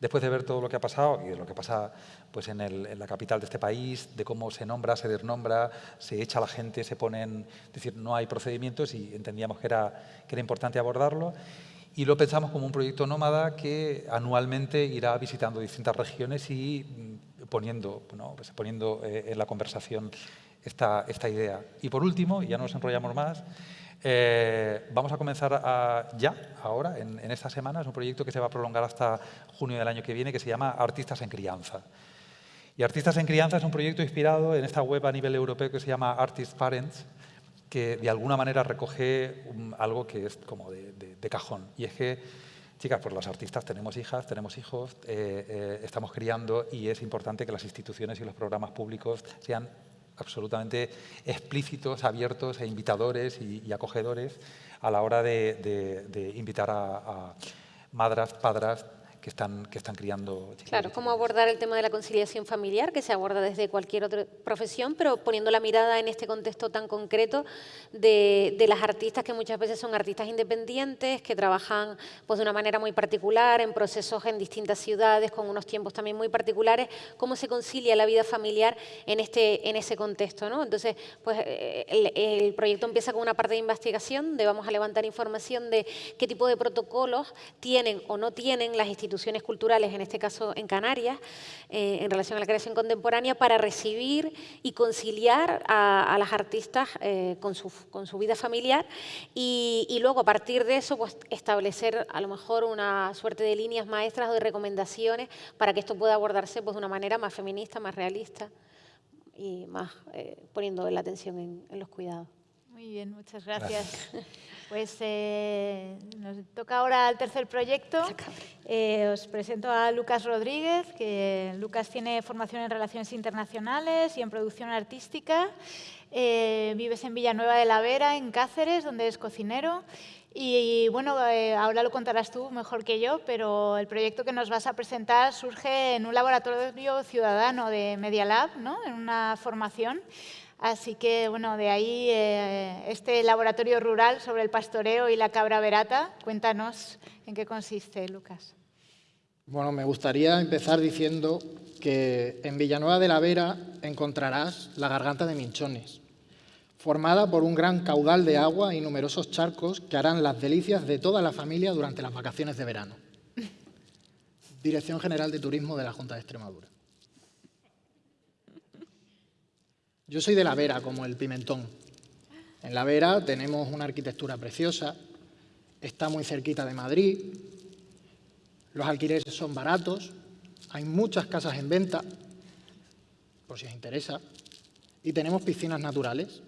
después de ver todo lo que ha pasado y de lo que pasa pues, en, la capital de este país, de cómo se nombra, se desnombra, se echa a la gente, se ponen, es decir, no hay procedimientos y entendíamos que era, que era importante abordarlo. Y lo pensamos como un proyecto nómada que anualmente irá visitando distintas regiones y mm, poniendo, pues poniendo eh, en la conversación esta, esta idea. Y por último, ya no nos enrollamos más, eh, vamos a comenzar ya, ahora, en, esta semana. Es un proyecto que se va a prolongar hasta junio del año que viene, que se llama Artistas en Crianza. Y Artistas en Crianza es un proyecto inspirado en esta web a nivel europeo que se llama Artist Parents, que de alguna manera recoge algo que es como de, cajón. Y es que, chicas, pues los artistas tenemos hijas, tenemos hijos, eh, eh, estamos criando y es importante que las instituciones y los programas públicos sean absolutamente explícitos, abiertos e invitadores y, acogedores a la hora de, invitar a, a madras, padres, que están, que están criando Claro, cómo abordar el tema de la conciliación familiar, que se aborda desde cualquier otra profesión, pero poniendo la mirada en este contexto tan concreto de, de, las artistas que muchas veces son artistas independientes, que trabajan pues, de una manera muy particular, en procesos en distintas ciudades, con unos tiempos también muy particulares, cómo se concilia la vida familiar en, este, en ese contexto. ¿no? Entonces, pues, el, el proyecto empieza con una parte de investigación, donde vamos a levantar información de qué tipo de protocolos tienen o no tienen las instituciones instituciones culturales, en este caso en Canarias, eh, en relación a la creación contemporánea, para recibir y conciliar a, las artistas eh, con, su, con, su, vida familiar y, y, luego a partir de eso pues, establecer a lo mejor una suerte de líneas maestras o de recomendaciones para que esto pueda abordarse pues, de una manera más feminista, más realista y más eh, poniendo la atención en, en los cuidados. Muy bien, muchas gracias. Pues eh, nos toca ahora el tercer proyecto. Eh, os presento a Lucas Rodríguez, que Lucas tiene formación en Relaciones Internacionales y en Producción Artística. Eh, vives en Villanueva de la Vera, en Cáceres, donde es cocinero. Y, bueno, ahora lo contarás tú mejor que yo, pero el proyecto que nos vas a presentar surge en un laboratorio ciudadano de Media Lab, ¿no? en una formación Así que, bueno, de ahí eh, este laboratorio rural sobre el pastoreo y la cabra verata. Cuéntanos en qué consiste, Lucas. Bueno, me gustaría empezar diciendo que en Villanueva de la Vera encontrarás la garganta de Minchones, formada por un gran caudal de agua y numerosos charcos que harán las delicias de toda la familia durante las vacaciones de verano. Dirección General de Turismo de la Junta de Extremadura. Yo soy de La Vera, como el pimentón. En La Vera tenemos una arquitectura preciosa, está muy cerquita de Madrid, los alquileres son baratos, hay muchas casas en venta, por si os interesa, y tenemos piscinas naturales.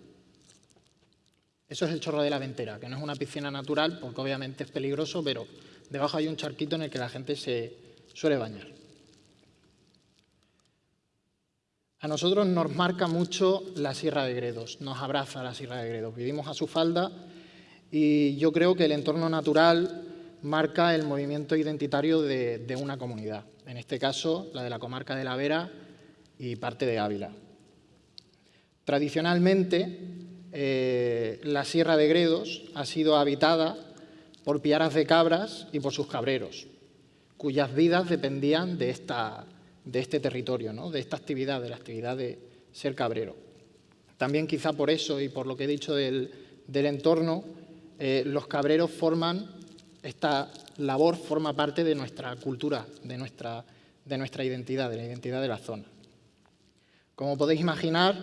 Eso es el Chorro de la Ventera, que no es una piscina natural porque obviamente es peligroso, pero debajo hay un charquito en el que la gente se suele bañar. A nosotros nos marca mucho la Sierra de Gredos, nos abraza la Sierra de Gredos. Vivimos a su falda y yo creo que el entorno natural marca el movimiento identitario de, una comunidad, en este caso la de la comarca de La Vera y parte de Ávila. Tradicionalmente, eh, la Sierra de Gredos ha sido habitada por piaras de cabras y por sus cabreros, cuyas vidas dependían de esta, de este territorio, ¿no? de esta actividad, de la actividad de ser cabrero. También quizá por eso y por lo que he dicho del, entorno, eh, los cabreros forman, esta labor forma parte de nuestra cultura, de nuestra, de nuestra identidad, de la identidad de la zona. Como podéis imaginar,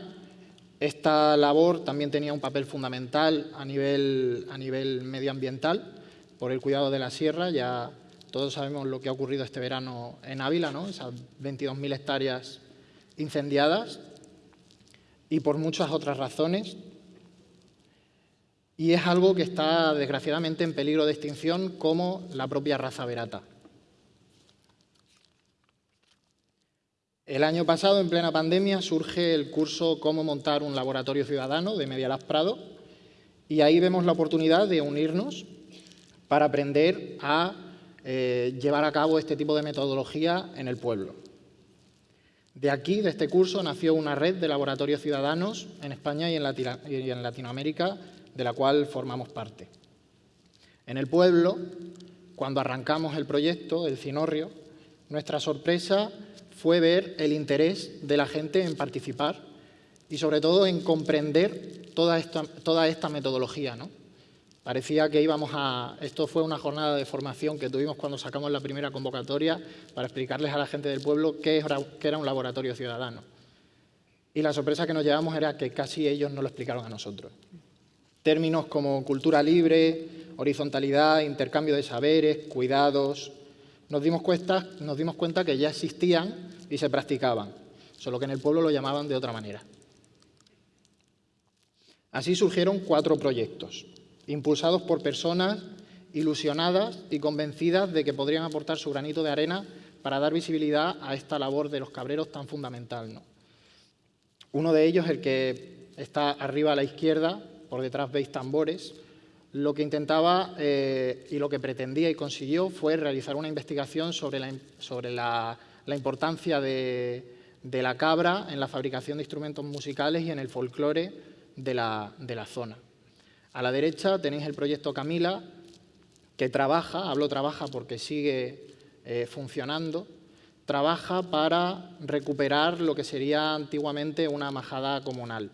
esta labor también tenía un papel fundamental a nivel, a nivel medioambiental por el cuidado de la sierra, ya todos sabemos lo que ha ocurrido este verano en Ávila, ¿no? esas 22.000 hectáreas incendiadas y por muchas otras razones. Y es algo que está desgraciadamente en peligro de extinción como la propia raza verata. El año pasado, en plena pandemia, surge el curso Cómo montar un laboratorio ciudadano de Medialab Prado y ahí vemos la oportunidad de unirnos para aprender a eh, llevar a cabo este tipo de metodología en el pueblo. De aquí, de este curso, nació una red de laboratorios ciudadanos en España y en, Latinoamérica, de la cual formamos parte. En el pueblo, cuando arrancamos el proyecto, el Cinorrio, nuestra sorpresa fue ver el interés de la gente en participar y sobre todo en comprender toda esta, toda esta metodología. ¿no? Parecía que íbamos a... Esto fue una jornada de formación que tuvimos cuando sacamos la primera convocatoria para explicarles a la gente del pueblo qué era, un laboratorio ciudadano. Y la sorpresa que nos llevamos era que casi ellos no lo explicaron a nosotros. Términos como cultura libre, horizontalidad, intercambio de saberes, cuidados... Nos dimos, cuenta, nos dimos cuenta que ya existían y se practicaban, solo que en el pueblo lo llamaban de otra manera. Así surgieron cuatro proyectos impulsados por personas ilusionadas y convencidas de que podrían aportar su granito de arena para dar visibilidad a esta labor de los cabreros tan fundamental. Uno de ellos, el que está arriba a la izquierda, por detrás veis tambores, lo que intentaba eh, y lo que pretendía y consiguió fue realizar una investigación sobre la, sobre la, importancia de, la cabra en la fabricación de instrumentos musicales y en el folclore de la zona. A la derecha tenéis el proyecto Camila, que trabaja, hablo trabaja porque sigue eh, funcionando, trabaja para recuperar lo que sería antiguamente una majada comunal,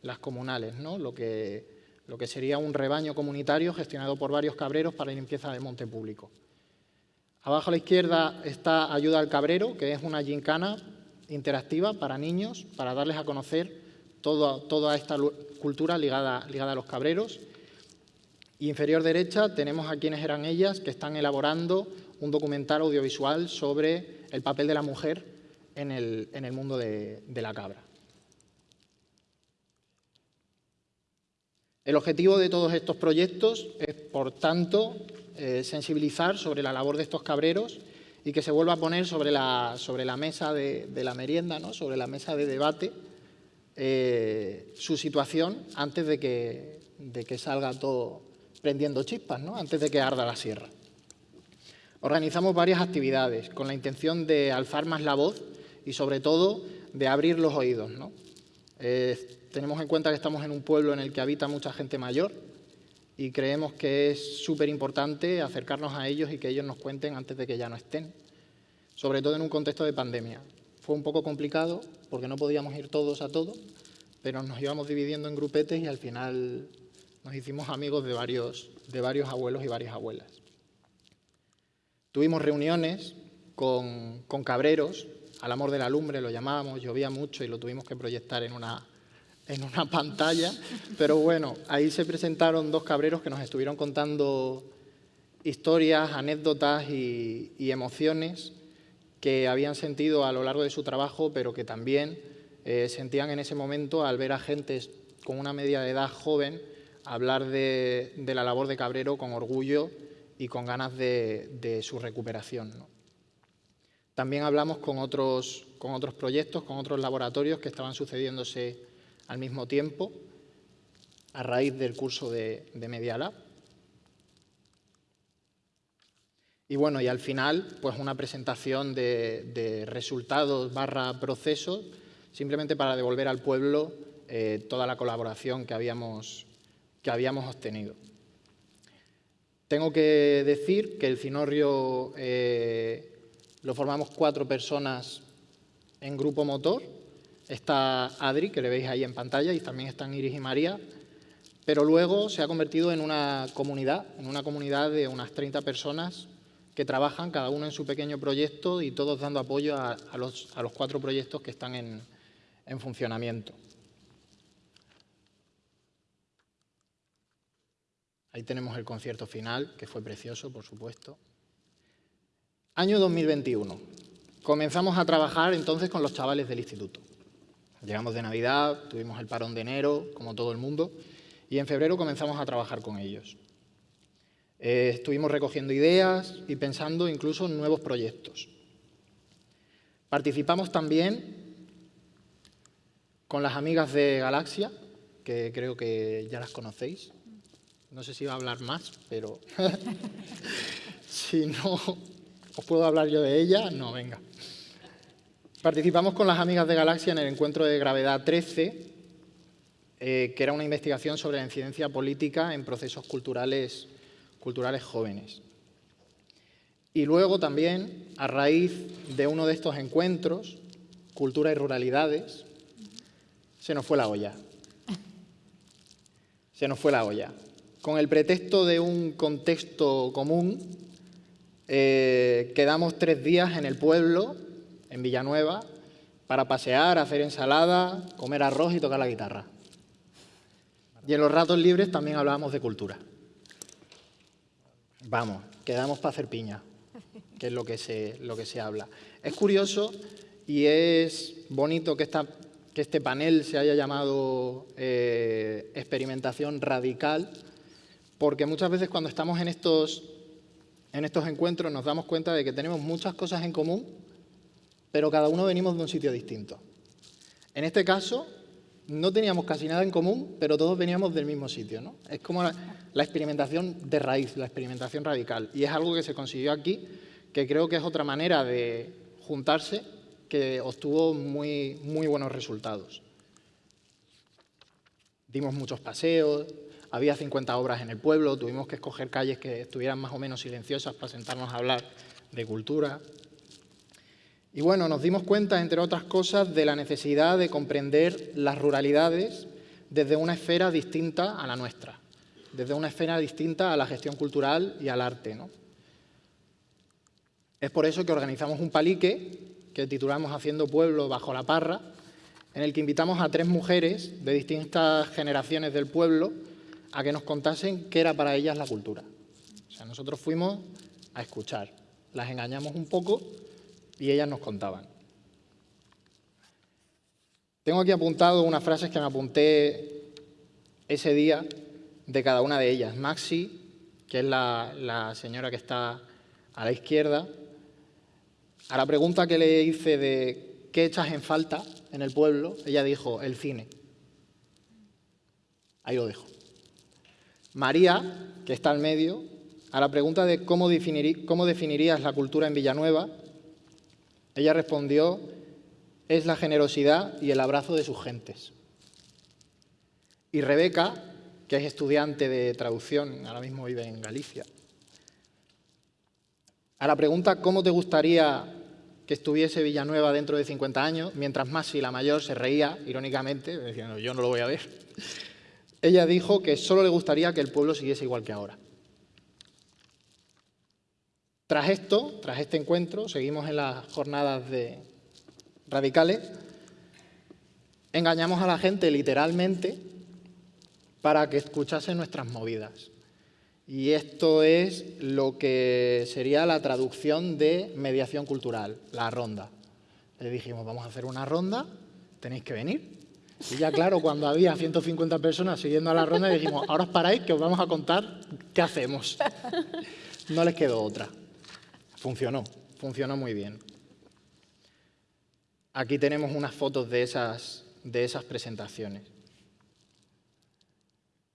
las comunales, ¿no? lo, que, lo que sería un rebaño comunitario gestionado por varios cabreros para la limpieza del monte público. Abajo a la izquierda está Ayuda al Cabrero, que es una gincana interactiva para niños, para darles a conocer toda, esta cultura ligada, a los cabreros. Y inferior derecha tenemos a quienes eran ellas que están elaborando un documental audiovisual sobre el papel de la mujer en el, mundo de, la cabra. El objetivo de todos estos proyectos es, por tanto, eh, sensibilizar sobre la labor de estos cabreros y que se vuelva a poner sobre la, sobre la mesa de, la merienda, ¿no? sobre la mesa de debate, eh, su situación antes de que, de que salga todo prendiendo chispas, ¿no? antes de que arda la sierra. Organizamos varias actividades con la intención de alzar más la voz y sobre todo de abrir los oídos. Eh, tenemos en cuenta que estamos en un pueblo en el que habita mucha gente mayor y creemos que es súper importante acercarnos a ellos y que ellos nos cuenten antes de que ya no estén, sobre todo en un contexto de pandemia. Fue un poco complicado porque no podíamos ir todos a todo, pero nos íbamos dividiendo en grupetes y al final nos hicimos amigos de varios, de varios abuelos y varias abuelas. Tuvimos reuniones con, con cabreros, al amor de la lumbre lo llamábamos, llovía mucho y lo tuvimos que proyectar en una, en una pantalla, pero bueno, ahí se presentaron dos cabreros que nos estuvieron contando historias, anécdotas y, emociones que habían sentido a lo largo de su trabajo, pero que también eh, sentían en ese momento al ver a gente con una media de edad joven hablar de, la labor de cabrero con orgullo y con ganas de, su recuperación. También hablamos con otros, con otros proyectos, con otros laboratorios que estaban sucediéndose al mismo tiempo a raíz del curso de, de Media Lab. Y bueno, y al final, pues una presentación de, resultados barra procesos, simplemente para devolver al pueblo eh, toda la colaboración que habíamos, que habíamos obtenido. Tengo que decir que el Cinorrio eh, lo formamos cuatro personas en grupo motor, Está Adri, que le veis ahí en pantalla, y también están Iris y María, pero luego se ha convertido en una comunidad, en una comunidad de unas 30 personas que trabajan cada uno en su pequeño proyecto y todos dando apoyo a, los, cuatro proyectos que están en, en funcionamiento. Ahí tenemos el concierto final, que fue precioso, por supuesto. Año 2021. Comenzamos a trabajar entonces con los chavales del instituto. Llegamos de Navidad, tuvimos el parón de enero, como todo el mundo, y en febrero comenzamos a trabajar con ellos. Eh, estuvimos recogiendo ideas y pensando incluso en nuevos proyectos. Participamos también con las amigas de Galaxia, que creo que ya las conocéis. No sé si va a hablar más, pero si no os puedo hablar yo de ella, no, venga. Participamos con las amigas de Galaxia en el encuentro de Gravedad 13, eh, que era una investigación sobre la incidencia política en procesos culturales, culturales jóvenes. Y luego también, a raíz de uno de estos encuentros, Cultura y Ruralidades, se nos fue la olla. Se nos fue la olla. Con el pretexto de un contexto común, eh, quedamos tres días en el pueblo en Villanueva para pasear, hacer ensalada, comer arroz y tocar la guitarra. Y en los ratos libres también hablábamos de cultura. Vamos, quedamos para hacer piña, que es lo que se, lo que se habla. Es curioso y es bonito que, esta, que este panel se haya llamado eh, experimentación radical, porque muchas veces cuando estamos en estos, en estos encuentros nos damos cuenta de que tenemos muchas cosas en común, pero cada uno venimos de un sitio distinto. En este caso, no teníamos casi nada en común, pero todos veníamos del mismo sitio. ¿no? Es como la, experimentación de raíz, la experimentación radical. Y es algo que se consiguió aquí, que creo que es otra manera de juntarse que obtuvo muy, muy buenos resultados. Dimos muchos paseos, había 50 obras en el pueblo, tuvimos que escoger calles que estuvieran más o menos silenciosas para sentarnos a hablar de cultura. Y bueno, nos dimos cuenta, entre otras cosas, de la necesidad de comprender las ruralidades desde una esfera distinta a la nuestra, desde una esfera distinta a la gestión cultural y al arte. ¿no? Es por eso que organizamos un palique que titulamos Haciendo Pueblo bajo la parra, en el que invitamos a tres mujeres de distintas generaciones del pueblo a que nos contasen qué era para ellas la cultura. O sea, nosotros fuimos a escuchar, las engañamos un poco y ellas nos contaban. Tengo aquí apuntado unas frases que me apunté ese día de cada una de ellas. Maxi, que es la, señora que está a la izquierda, a la pregunta que le hice de qué echas en falta en el pueblo, ella dijo, el cine. Ahí lo dejo. María, que está al medio, a la pregunta de cómo definirías la cultura en Villanueva, ella respondió, es la generosidad y el abrazo de sus gentes. Y Rebeca, que es estudiante de traducción, ahora mismo vive en Galicia. A la pregunta ¿cómo te gustaría que estuviese Villanueva dentro de 50 años? Mientras Masi, la mayor, se reía irónicamente, diciendo yo no lo voy a ver. Ella dijo que solo le gustaría que el pueblo siguiese igual que ahora. Tras esto, tras este encuentro, seguimos en las jornadas de radicales, engañamos a la gente literalmente para que escuchase nuestras movidas. Y esto es lo que sería la traducción de mediación cultural, la ronda. Le dijimos, vamos a hacer una ronda, tenéis que venir. Y ya claro, cuando había 150 personas siguiendo a la ronda, dijimos, ahora os paráis que os vamos a contar qué hacemos. No les quedó otra. Funcionó, funcionó muy bien. Aquí tenemos unas fotos de esas, de esas presentaciones.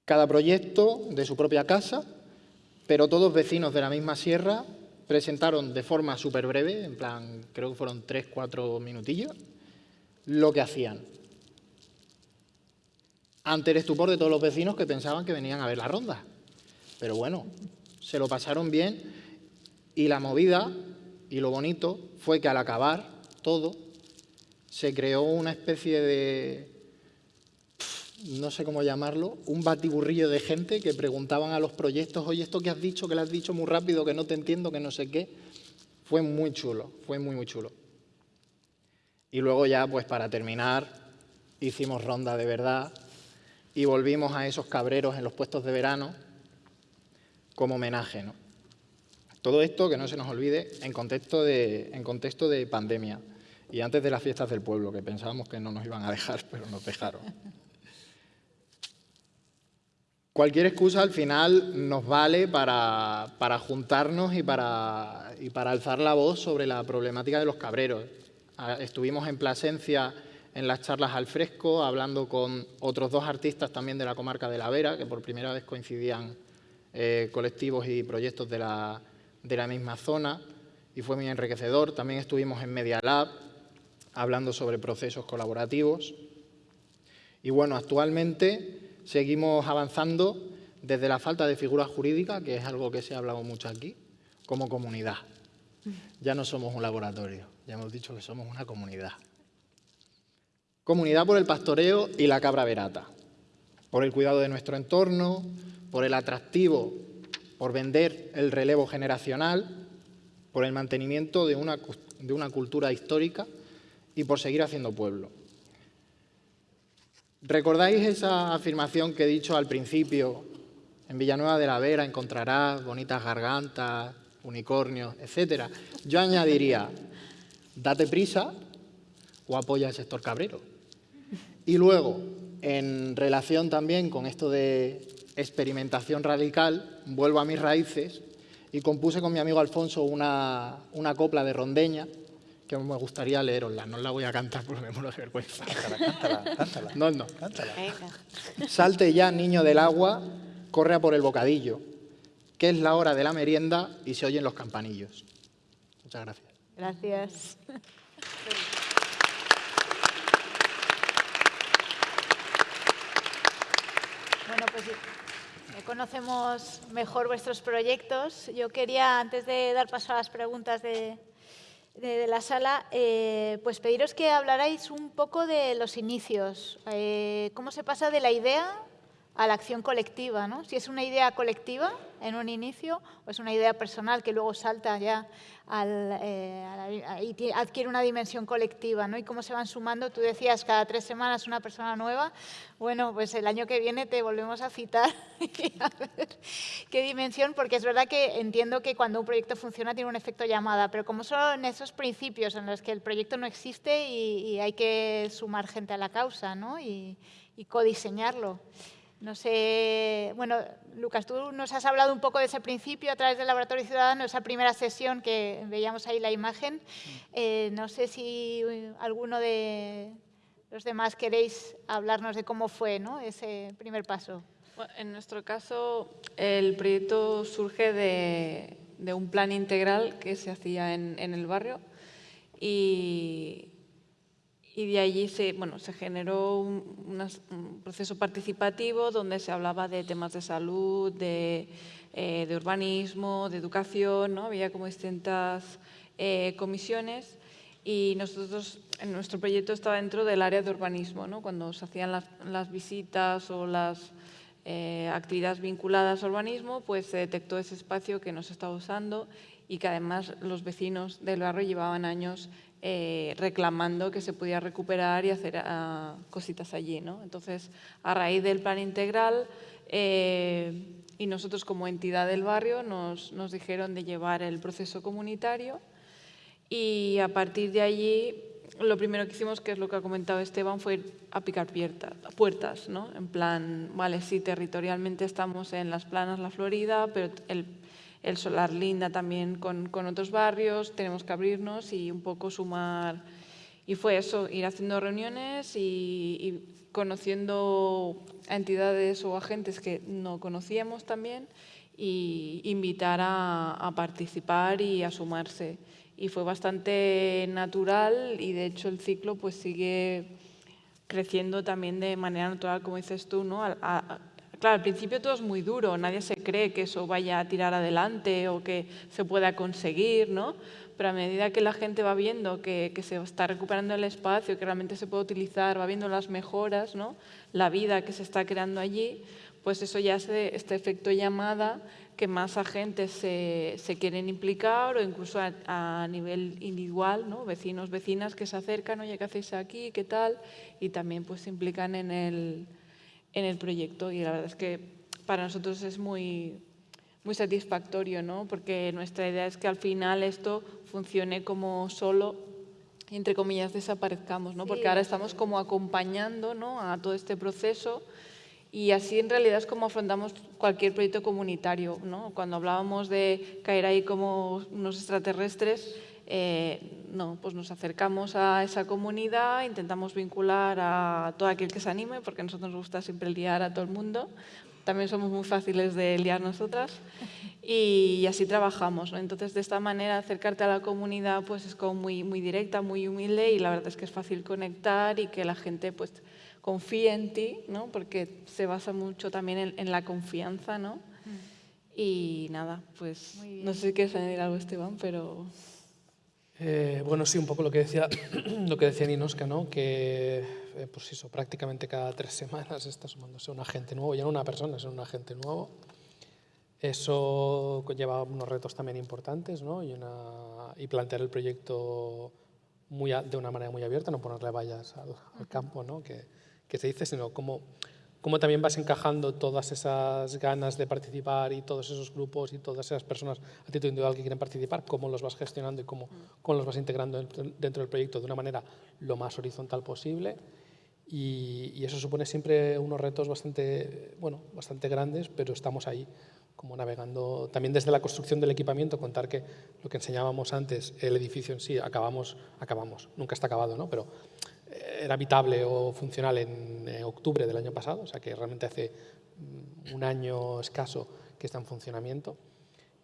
Cada proyecto de su propia casa, pero todos vecinos de la misma sierra, presentaron de forma súper breve, en plan, creo que fueron tres, cuatro minutillos, lo que hacían. Ante el estupor de todos los vecinos que pensaban que venían a ver la ronda. Pero bueno, se lo pasaron bien y la movida y lo bonito fue que al acabar todo se creó una especie de, no sé cómo llamarlo, un batiburrillo de gente que preguntaban a los proyectos, oye, esto que has dicho, que lo has dicho muy rápido, que no te entiendo, que no sé qué. Fue muy chulo, fue muy, muy chulo. Y luego ya, pues para terminar, hicimos ronda de verdad y volvimos a esos cabreros en los puestos de verano como homenaje. ¿no? Todo esto, que no se nos olvide, en contexto, de, en contexto de pandemia y antes de las fiestas del pueblo, que pensábamos que no nos iban a dejar, pero nos dejaron. Cualquier excusa al final nos vale para, para juntarnos y para, y para alzar la voz sobre la problemática de los cabreros. Ah, estuvimos en Plasencia en las charlas al fresco, hablando con otros dos artistas también de la comarca de La Vera, que por primera vez coincidían eh, colectivos y proyectos de la, de la misma zona, y fue muy enriquecedor. También estuvimos en Media Lab, hablando sobre procesos colaborativos. Y bueno, actualmente seguimos avanzando desde la falta de figura jurídica, que es algo que se ha hablado mucho aquí, como comunidad. Ya no somos un laboratorio, ya hemos dicho que somos una comunidad. Comunidad por el pastoreo y la cabra verata, por el cuidado de nuestro entorno, por el atractivo, por vender el relevo generacional, por el mantenimiento de una, de una cultura histórica y por seguir haciendo pueblo. ¿Recordáis esa afirmación que he dicho al principio? En Villanueva de la Vera encontrarás bonitas gargantas, unicornios, etcétera. Yo añadiría, date prisa o apoya al sector cabrero. Y luego, en relación también con esto de experimentación radical, vuelvo a mis raíces y compuse con mi amigo Alfonso una, copla de rondeña que me gustaría leerosla. No la voy a cantar porque me muero de vergüenza. Cántala, cántala, cántala. No, no. Salte ya, niño del agua, corre a por el bocadillo, que es la hora de la merienda y se oyen los campanillos. Muchas gracias. Gracias. Bueno, pues conocemos mejor vuestros proyectos. Yo quería, antes de dar paso a las preguntas de, la sala, eh, pues pediros que hablarais un poco de los inicios. Eh, ¿Cómo se pasa de la idea a la acción colectiva? ¿no? Si es una idea colectiva en un inicio o es una idea personal que luego salta ya al, eh, y adquiere una dimensión colectiva, ¿no? Y cómo se van sumando, tú decías cada tres semanas una persona nueva, bueno, pues el año que viene te volvemos a citar a ver qué dimensión, porque es verdad que entiendo que cuando un proyecto funciona tiene un efecto llamada, pero como son esos principios en los que el proyecto no existe y, hay que sumar gente a la causa, ¿no? Y, y codiseñarlo. No sé, bueno, Lucas, tú nos has hablado un poco de ese principio a través del Laboratorio Ciudadano, esa primera sesión que veíamos ahí la imagen. Eh, no sé si alguno de los demás queréis hablarnos de cómo fue ¿no? ese primer paso. en nuestro caso, el proyecto surge de, un plan integral que se hacía en, en el barrio y y de allí se, bueno, se generó un, proceso participativo donde se hablaba de temas de salud, de, eh, de urbanismo, de educación, ¿no? había como distintas eh, comisiones y nosotros, en nuestro proyecto estaba dentro del área de urbanismo, ¿no? cuando se hacían las, las visitas o las eh, actividades vinculadas al urbanismo, pues se detectó ese espacio que no se estaba usando y que además los vecinos del barrio llevaban años eh, reclamando que se podía recuperar y hacer ah, cositas allí. ¿no? Entonces, a raíz del plan integral eh, y nosotros como entidad del barrio nos, nos dijeron de llevar el proceso comunitario y a partir de allí lo primero que hicimos, que es lo que ha comentado Esteban, fue a picar puertas, ¿no? En plan, vale, sí, territorialmente estamos en Las Planas, La Florida, pero el, el Solar Linda también con, con, otros barrios, tenemos que abrirnos y un poco sumar. Y fue eso, ir haciendo reuniones y, conociendo a entidades o agentes que no conocíamos también y invitar a, a participar y a sumarse y fue bastante natural y de hecho el ciclo pues sigue creciendo también de manera natural, como dices tú, ¿no? Claro, al principio todo es muy duro, nadie se cree que eso vaya a tirar adelante o que se pueda conseguir, ¿no? Pero a medida que la gente va viendo que, que se está recuperando el espacio, que realmente se puede utilizar, va viendo las mejoras, ¿no? La vida que se está creando allí, pues eso ya hace este efecto llamada que más agentes se, se quieren implicar o incluso a, nivel individual, ¿no? vecinos, vecinas que se acercan, oye, ¿qué hacéis aquí? ¿Qué tal? Y también pues, se implican en el, en el proyecto y la verdad es que para nosotros es muy, muy satisfactorio, ¿no? porque nuestra idea es que al final esto funcione como solo entre comillas, desaparezcamos, ¿no? porque ahora estamos como acompañando ¿no? a todo este proceso y así en realidad es como afrontamos cualquier proyecto comunitario. ¿no? Cuando hablábamos de caer ahí como unos extraterrestres, eh, no, pues nos acercamos a esa comunidad, intentamos vincular a todo aquel que se anime, porque a nosotros nos gusta siempre liar a todo el mundo. También somos muy fáciles de liar nosotras y, así trabajamos. ¿no? Entonces, de esta manera, acercarte a la comunidad pues es como muy, muy directa, muy humilde y la verdad es que es fácil conectar y que la gente pues confíe en ti, ¿no? porque se basa mucho también en, la confianza. ¿no? Mm. Y nada, pues no sé si quieres añadir algo, Esteban, pero... Eh, bueno, sí, un poco lo que decía, lo que decía Ninoska, ¿no? que eh, pues eso, prácticamente cada tres semanas está sumándose un agente nuevo, ya no una persona, es un agente nuevo. Eso lleva unos retos también importantes ¿no? y, una, y plantear el proyecto muy de una manera muy abierta, no ponerle vallas al, al campo, ¿no? que, que se dice, sino cómo, cómo también vas encajando todas esas ganas de participar y todos esos grupos y todas esas personas a título individual que quieren participar, cómo los vas gestionando y cómo, cómo los vas integrando dentro del proyecto de una manera lo más horizontal posible. Y, y, eso supone siempre unos retos bastante, bueno, bastante grandes, pero estamos ahí como navegando también desde la construcción del equipamiento, contar que lo que enseñábamos antes, el edificio en sí, acabamos, acabamos, nunca está acabado, ¿no? pero era habitable o funcional en eh, octubre del año pasado, o sea que realmente hace mm, un año escaso que está en funcionamiento.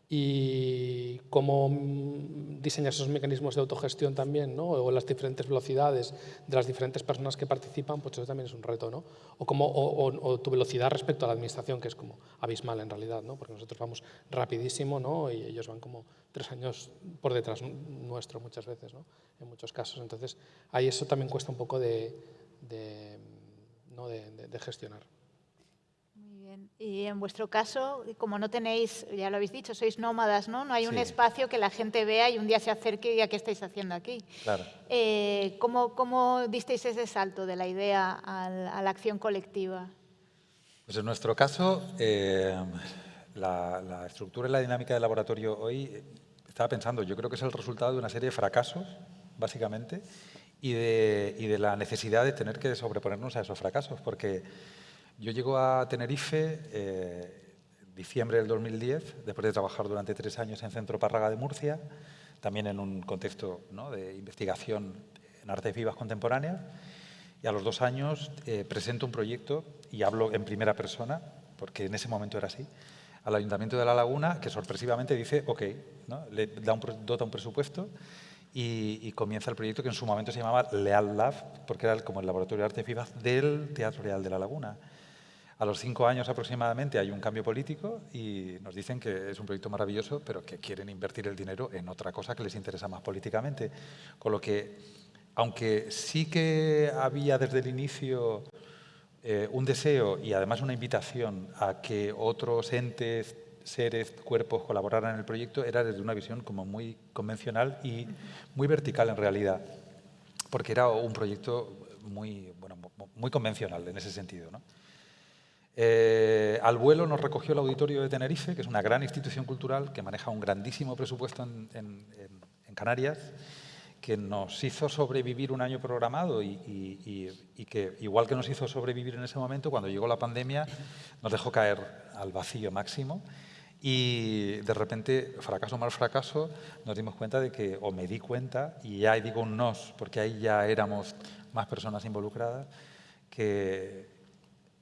Y cómo mm, diseñar esos mecanismos de autogestión también, ¿no? o las diferentes velocidades de las diferentes personas que participan, pues eso también es un reto. ¿no? O, cómo, o, tu velocidad respecto a la administración, que es como abismal en realidad, ¿no? porque nosotros vamos rapidísimo ¿no? y ellos van como tres años por detrás nuestro muchas veces. ¿no? en muchos casos. Entonces, ahí eso también cuesta un poco de, ¿no? de, gestionar. Bien. Y en vuestro caso, como no tenéis, ya lo habéis dicho, sois nómadas, ¿no? No hay un espacio que la gente vea y un día se acerque y diga, ¿qué estáis haciendo aquí? Claro. Eh, ¿cómo, ¿cómo, disteis ese salto de la idea a la, acción colectiva? Pues en nuestro caso, eh, la, la, estructura y la dinámica del laboratorio hoy, eh, estaba pensando, yo creo que es el resultado de una serie de fracasos básicamente, y de, y de, la necesidad de tener que sobreponernos a esos fracasos, porque yo llego a Tenerife eh, diciembre del 2010, después de trabajar durante tres años en Centro Párraga de Murcia, también en un contexto ¿no? de investigación en artes vivas contemporáneas, y a los dos años eh, presento un proyecto, y hablo en primera persona, porque en ese momento era así, al Ayuntamiento de La Laguna, que sorpresivamente dice, ok, ¿no? le da un, dota un presupuesto y, comienza el proyecto que en su momento se llamaba Leal Lab, porque era como el laboratorio de arte vivaz del Teatro Real de la Laguna. A los cinco años aproximadamente hay un cambio político y nos dicen que es un proyecto maravilloso, pero que quieren invertir el dinero en otra cosa que les interesa más políticamente. Con lo que, aunque sí que había desde el inicio eh, un deseo y además una invitación a que otros entes seres, cuerpos colaboraran en el proyecto era desde una visión como muy convencional y muy vertical en realidad, porque era un proyecto muy, bueno, muy convencional en ese sentido. Eh, al vuelo nos recogió el Auditorio de Tenerife, que es una gran institución cultural que maneja un grandísimo presupuesto en, Canarias, que nos hizo sobrevivir un año programado y, que, igual que nos hizo sobrevivir en ese momento, cuando llegó la pandemia, nos dejó caer al vacío máximo. Y de repente, fracaso mal fracaso, nos dimos cuenta de que, o me di cuenta, y ya digo un nos, porque ahí ya éramos más personas involucradas, que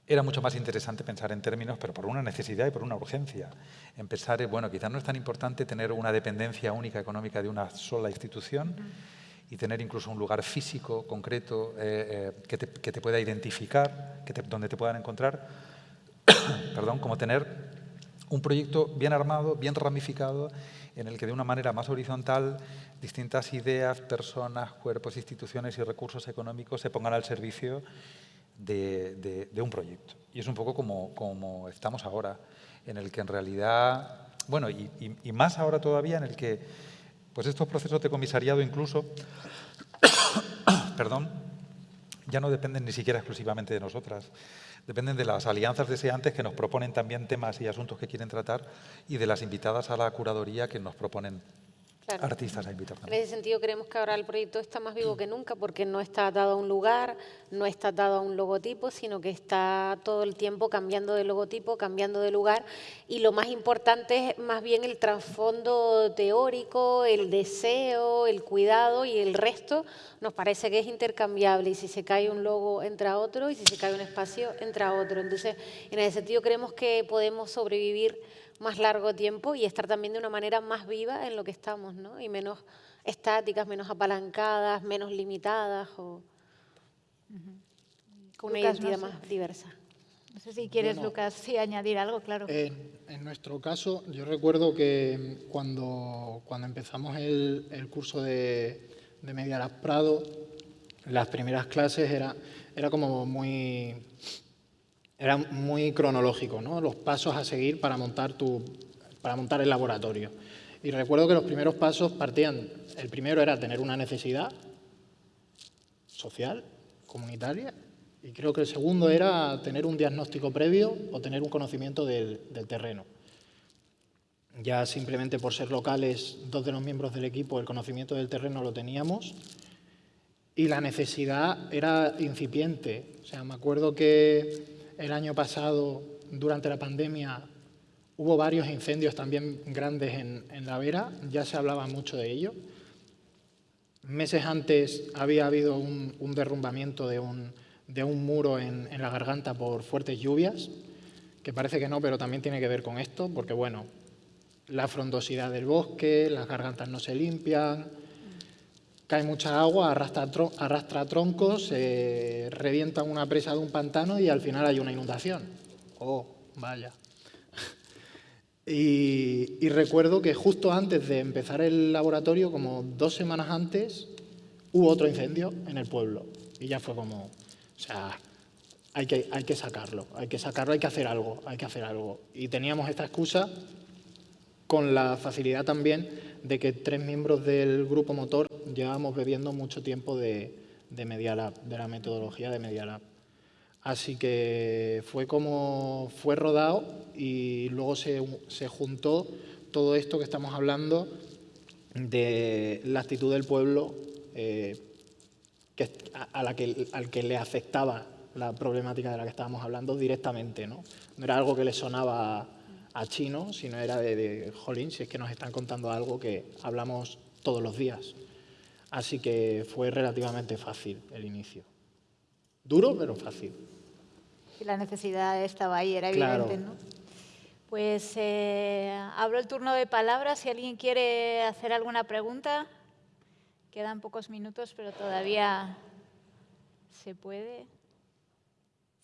era mucho más interesante pensar en términos, pero por una necesidad y por una urgencia. Empezar, bueno, quizás no es tan importante tener una dependencia única económica de una sola institución y tener incluso un lugar físico, concreto, eh, eh, que, te, pueda identificar, que donde te puedan encontrar, perdón, como tener un proyecto bien armado, bien ramificado, en el que de una manera más horizontal distintas ideas, personas, cuerpos, instituciones y recursos económicos se pongan al servicio de, un proyecto. Y es un poco como, como, estamos ahora, en el que en realidad, bueno, y, y más ahora todavía, en el que pues estos procesos de comisariado incluso, perdón, ya no dependen ni siquiera exclusivamente de nosotras, dependen de las alianzas deseantes que nos proponen también temas y asuntos que quieren tratar y de las invitadas a la curaduría que nos proponen artistas a invitar En ese sentido creemos que ahora el proyecto está más vivo que nunca porque no está dado a un lugar, no está dado a un logotipo, sino que está todo el tiempo cambiando de logotipo, cambiando de lugar. Y lo más importante es más bien el trasfondo teórico, el deseo, el cuidado y el resto. Nos parece que es intercambiable. Y si se cae un logo entra otro. Y si se cae un espacio entra otro. Entonces, en ese sentido creemos que podemos sobrevivir más largo tiempo y estar también de una manera más viva en lo que estamos, ¿no? Y menos estáticas, menos apalancadas, menos limitadas o con una identidad más diversa. No sé si quieres, Lucas, sí, añadir algo, claro. en nuestro caso, yo recuerdo que cuando, cuando empezamos el, el curso de, de Media Prado, las primeras clases era, era como muy era muy cronológico, ¿no? los pasos a seguir para montar, tu, para montar el laboratorio. Y recuerdo que los primeros pasos partían, el primero era tener una necesidad social, comunitaria, y creo que el segundo era tener un diagnóstico previo o tener un conocimiento del, del terreno. Ya simplemente por ser locales, dos de los miembros del equipo, el conocimiento del terreno lo teníamos y la necesidad era incipiente. O sea, me acuerdo que el año pasado, durante la pandemia, hubo varios incendios también grandes en, la Vera, ya se hablaba mucho de ello. Meses antes había habido un, derrumbamiento de un, muro en, la garganta por fuertes lluvias, que parece que no, pero también tiene que ver con esto, porque bueno, la frondosidad del bosque, las gargantas no se limpian, cae mucha agua, arrastra, troncos, se revienta una presa de un pantano y al final hay una inundación. Oh, vaya. Y, recuerdo que justo antes de empezar el laboratorio, como dos semanas antes, hubo otro incendio en el pueblo. Y ya fue como, o sea, hay que, hay que sacarlo, hay que sacarlo, hay que hacer algo, hay que hacer algo. Y teníamos esta excusa con la facilidad también de que tres miembros del grupo motor llevábamos bebiendo mucho tiempo de, de Media de la metodología de Media Así que fue como fue rodado y luego se, se juntó todo esto que estamos hablando de la actitud del pueblo eh, que, a, la que, al que le afectaba la problemática de la que estábamos hablando directamente. No, no era algo que le sonaba a chino, sino era de, de, jolín, si es que nos están contando algo que hablamos todos los días. Así que fue relativamente fácil el inicio. Duro, pero fácil. Y la necesidad estaba ahí, era evidente, ¿no? Pues eh, abro el turno de palabras. Si alguien quiere hacer alguna pregunta, Quedan pocos minutos, pero todavía se puede.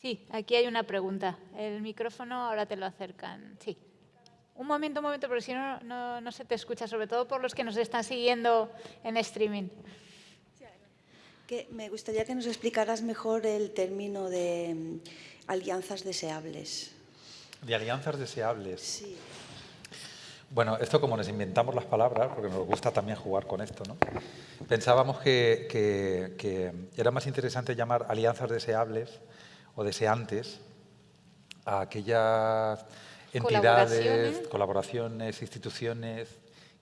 Sí, aquí hay una pregunta. El micrófono ahora te lo acercan. Sí. Un momento, un momento, porque si no, no, no se te escucha, sobre todo por los que nos están siguiendo en streaming. Que me gustaría que nos explicaras mejor el término de mm, alianzas deseables. De alianzas deseables. Sí. Bueno, esto como nos inventamos las palabras, porque nos gusta también jugar con esto, ¿no? pensábamos que, que- que era más interesante llamar alianzas deseables o deseantes a aquellas entidades, Colaboraciones. colaboraciones, instituciones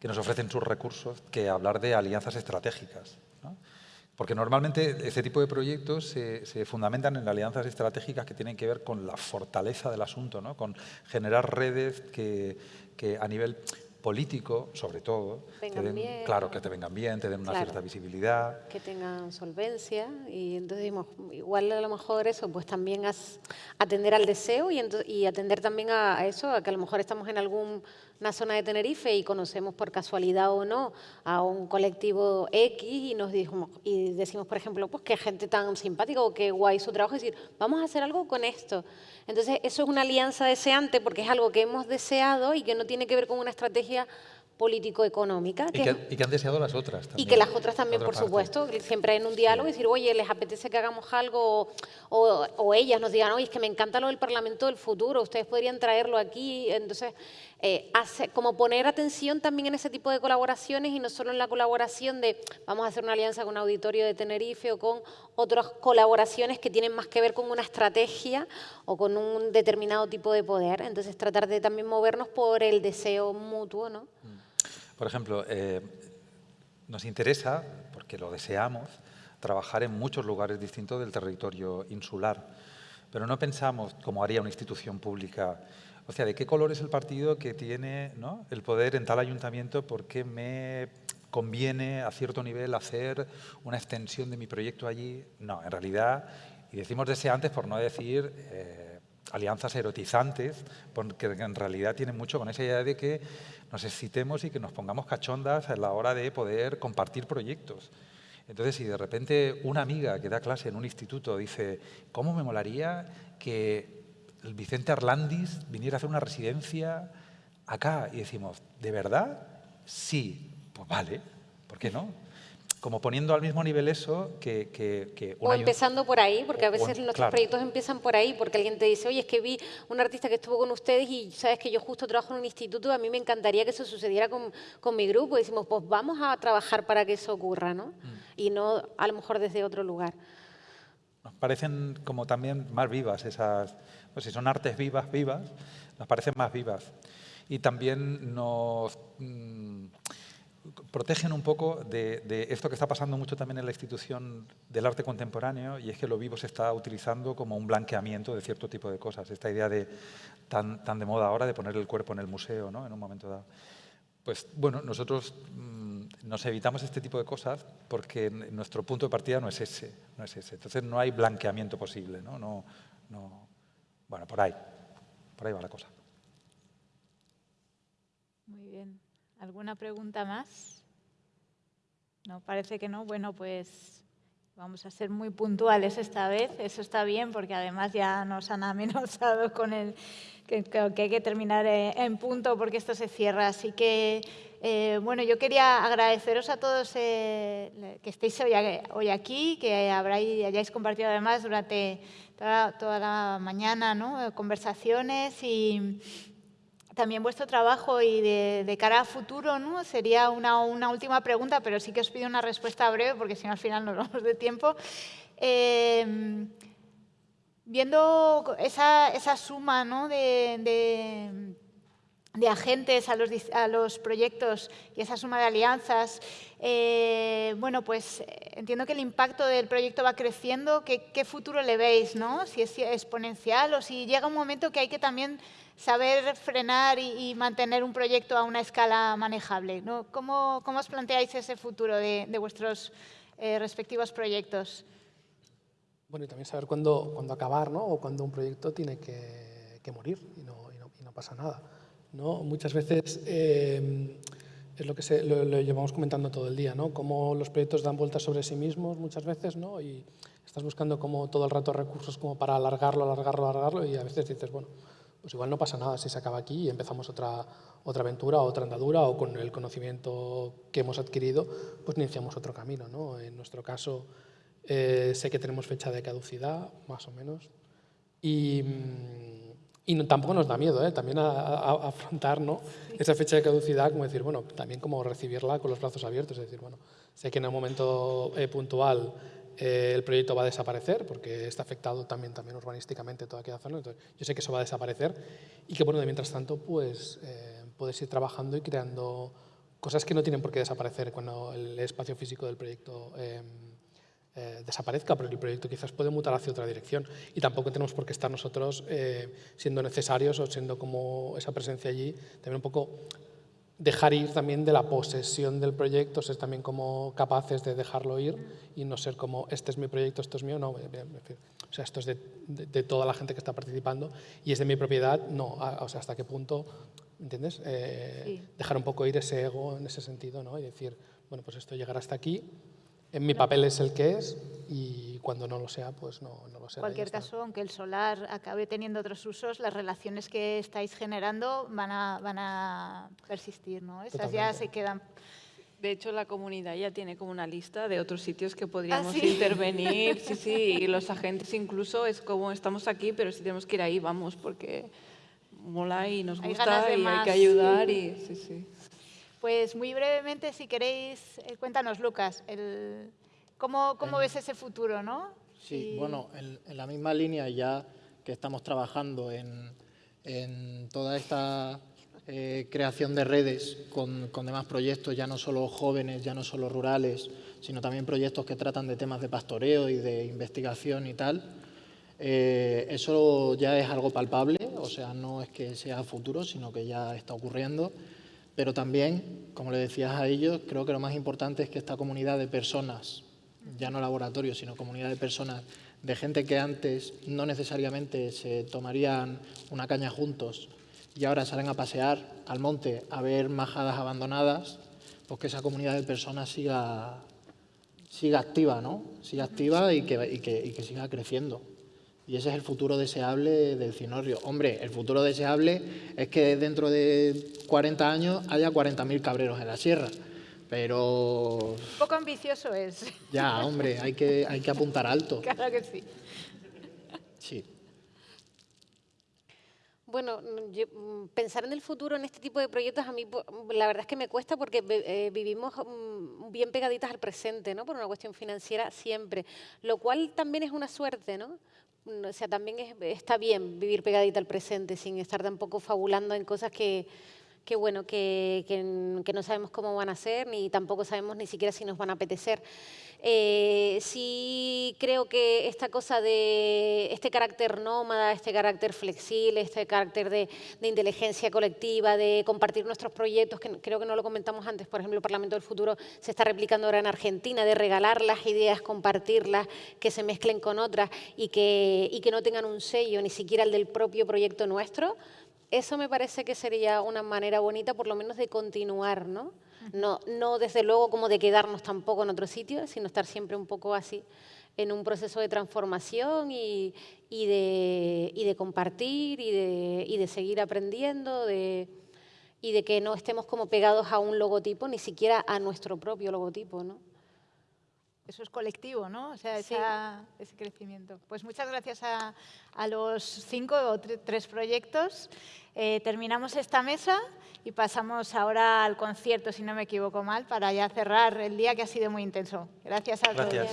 que nos ofrecen sus recursos que hablar de alianzas estratégicas. ¿no? Porque normalmente este tipo de proyectos se, se fundamentan en alianzas estratégicas que tienen que ver con la fortaleza del asunto, ¿no? con generar redes que, que a nivel político, sobre todo, te Vengan den- bien. claro, que te vengan bien, te den una Claro. cierta visibilidad. que tengan solvencia y entonces dimos, igual a lo mejor eso, pues también as- atender al deseo y, atender también a, a eso, a que a lo mejor estamos en alguna zona de Tenerife y conocemos por casualidad o no a un colectivo X y nos dijimos, y decimos, por ejemplo, pues qué gente tan simpática o qué guay su trabajo, y decir, vamos a hacer algo con esto. Entonces, eso es una alianza deseante porque es algo que hemos deseado y que no tiene que ver con una estrategia político-económica. Y que es- y han deseado las otras y también. que las otras también, Otra por parte. supuesto, siempre en un diálogo y decir, oye, les apetece que hagamos algo, o, o- o ellas nos digan, oye, es que me encanta lo del Parlamento del futuro, ustedes podrían traerlo aquí. Entonces, eh, como poner atención también en ese tipo de colaboraciones y no solo en la colaboración de vamos a hacer una alianza con un auditorio de Tenerife o con otras colaboraciones que tienen más que ver con una estrategia o con un determinado tipo de poder. Entonces, tratar de también movernos por el deseo mutuo, ¿no? Por ejemplo, eh, nos interesa, porque lo deseamos, trabajar en muchos lugares distintos del territorio insular, pero no pensamos, como haría una institución pública, o sea, ¿de qué color es el partido que tiene el poder en tal ayuntamiento? ¿Por qué me conviene a cierto nivel hacer una extensión de mi proyecto allí? No, en realidad, y decimos deseantes por no decir... eh, alianzas erotizantes, porque en realidad tienen mucho con esa idea de que nos excitemos y que nos pongamos cachondas a la hora de poder compartir proyectos. Entonces, si de repente una amiga que da clase en un instituto dice, ¿cómo me molaría que el Vicente Arlandis viniera a hacer una residencia acá? Y decimos, ¿de verdad? Sí, pues vale, ¿por qué no? Como poniendo al mismo nivel eso que, que, O empezando por ahí, porque a veces nuestros claro. proyectos empiezan por ahí, porque alguien te dice, oye, es que vi un artista que estuvo con ustedes y sabes que yo justo trabajo en un instituto, a mí me encantaría que eso sucediera con, con mi grupo. Y decimos, pues vamos a trabajar para que eso ocurra, ¿no? Mm. Y no a lo mejor desde otro lugar. Nos parecen como también más vivas esas, pues si son artes vivas, vivas, nos parecen más vivas. Y también nos mm, protegen un poco de, esto que está pasando mucho también en la institución del arte contemporáneo, y es que lo vivo se está utilizando como un blanqueamiento de cierto tipo de cosas. Esta idea de tan, tan de moda ahora de poner el cuerpo en el museo, ¿no? en un momento dado. Pues bueno, nosotros mm, nos evitamos este tipo de cosas porque nuestro punto de partida no es ese, no es ese. Entonces no hay blanqueamiento posible, ¿no? No, no, bueno, por ahí, por ahí va la cosa. Muy bien. ¿Alguna pregunta más? No, parece que no. Bueno, pues vamos a ser muy puntuales esta vez. Eso está bien porque además ya nos han amenazado con el que, hay que terminar eh, en punto porque esto se cierra. Así que, eh, bueno, yo quería agradeceros a todos eh, que estéis hoy, aquí, que hayáis compartido además durante toda, la mañana ¿no? conversaciones y también vuestro trabajo y de, cara a futuro, ¿no? Sería una, última pregunta, pero sí que os pido una respuesta breve porque si no al final nos vamos de tiempo. Eh, viendo esa, suma ¿no? de- de agentes a los, a los proyectos y esa suma de alianzas, eh, bueno, pues eh, entiendo que el impacto del proyecto va creciendo. ¿Qué, qué futuro le veis? ¿no? Si es exponencial o si llega un momento que hay que también saber frenar y, mantener un proyecto a una escala manejable. ¿no? ¿Cómo, cómo os planteáis ese futuro de, de vuestros eh, respectivos proyectos? Bueno, y también saber cuándo, cuándo acabar, ¿no? O cuándo un proyecto tiene que, que morir y no- y no pasa nada, ¿no? Muchas veces eh, es lo que se, lo, llevamos comentando todo el día, ¿no? Cómo los proyectos dan vueltas sobre sí mismos muchas veces, ¿no? Y estás buscando como todo el rato recursos como para alargarlo, alargarlo, alargarlo y a veces dices, bueno, pues igual no pasa nada si se acaba aquí y empezamos otra, otra aventura, otra andadura o con el conocimiento que hemos adquirido, pues iniciamos otro camino, ¿no? En nuestro caso, eh, sé que tenemos fecha de caducidad, más o menos, y, y tampoco nos da miedo, ¿eh? también a, afrontar ¿no? esa fecha de caducidad, como decir, bueno, también como recibirla con los brazos abiertos, es decir, bueno, sé que en un momento eh, puntual eh, el proyecto va a desaparecer, porque está afectado también, también urbanísticamente toda aquella zona, entonces yo sé que eso va a desaparecer y que, bueno, de mientras tanto, pues puedes ir trabajando y creando cosas que no tienen por qué desaparecer cuando el espacio físico del proyecto eh, desaparezca, porque el proyecto quizás puede mutar hacia otra dirección y tampoco tenemos por qué estar nosotros eh, siendo necesarios o siendo como esa presencia allí, también un poco dejar ir también de la posesión del proyecto, ser también como capaces de dejarlo ir y no ser como este es mi proyecto, esto es mío, no, o sea, esto es de, toda la gente que está participando y es de mi propiedad, no, o sea, hasta qué punto, ¿entiendes? Eh, dejar un poco ir ese ego en ese sentido, ¿no? Y decir, bueno, pues esto llegará hasta aquí, en mi papel es el que es y cuando no lo sea, pues no, no lo será. En cualquier caso, aunque el solar acabe teniendo otros usos, las relaciones que estáis generando van a, van a persistir, ¿no? Esas ya se quedan... De hecho, la comunidad ya tiene como una lista de otros sitios que podríamos ¿Ah, intervenir. Sí, sí, y los agentes incluso es como estamos aquí, pero si tenemos que ir ahí, vamos, porque mola y nos gusta y hay que ayudar. Y, sí, sí. Pues muy brevemente, si queréis, eh, cuéntanos, Lucas, el, ¿cómo, cómo ves ese futuro? ¿no? Sí, bueno, en, la misma línea ya que estamos trabajando en, en toda esta eh, creación de redes con, con, demás proyectos, ya no solo jóvenes, ya no solo rurales, sino también proyectos que tratan de temas de pastoreo y de investigación y tal. Eh, eso ya es algo palpable, o sea, no es que sea futuro, sino que ya está ocurriendo. Pero también, como le decías a ellos, creo que lo más importante es que esta comunidad de personas, ya no laboratorios, sino comunidad de personas, de gente que antes no necesariamente se tomarían una caña juntos y ahora salen a pasear al monte a ver majadas abandonadas, pues que esa comunidad de personas siga, siga activa, ¿no? Siga activa y que, siga creciendo. Y ese es el futuro deseable del cinorrio. Hombre, el futuro deseable es que dentro de 40 años haya 40.000 cabreros en la sierra. Pero... Un poco ambicioso es. Ya, hombre, hay que, hay que apuntar alto. Claro que sí. Sí. Bueno, mm, pensar en el futuro en este tipo de proyectos a mí la verdad es que me cuesta porque eh, vivimos mm, bien pegaditas al presente, ¿no? Por una cuestión financiera siempre, lo cual también es una suerte, ¿no? O sea, también está bien vivir pegadita al presente sin estar tampoco fabulando en cosas que, que bueno, que, no sabemos cómo van a ser, ni tampoco sabemos ni siquiera si nos van a apetecer. Eh, sí creo que esta cosa de este carácter nómada, este carácter flexible, este carácter de, inteligencia colectiva, de compartir nuestros proyectos, que creo que no lo comentamos antes, por ejemplo, el Parlamento del Futuro se está replicando ahora en Argentina, de regalar las ideas, compartirlas, que se mezclen con otras y que no tengan un sello, ni siquiera el del propio proyecto nuestro, eso me parece que sería una manera bonita, por lo menos, de continuar, ¿no? No, no desde luego como de quedarnos tampoco en otro sitio, sino estar siempre un poco así en un proceso de transformación y, y, de, y de, compartir y de, y de seguir aprendiendo de, y de que no estemos como pegados a un logotipo, ni siquiera a nuestro propio logotipo, ¿no? Eso es colectivo, ¿no? O sea, ese crecimiento. Pues muchas gracias a, los cinco o tres proyectos. Eh, terminamos esta mesa y pasamos ahora al concierto, si no me equivoco mal, para ya cerrar el día que ha sido muy intenso. Gracias a todos.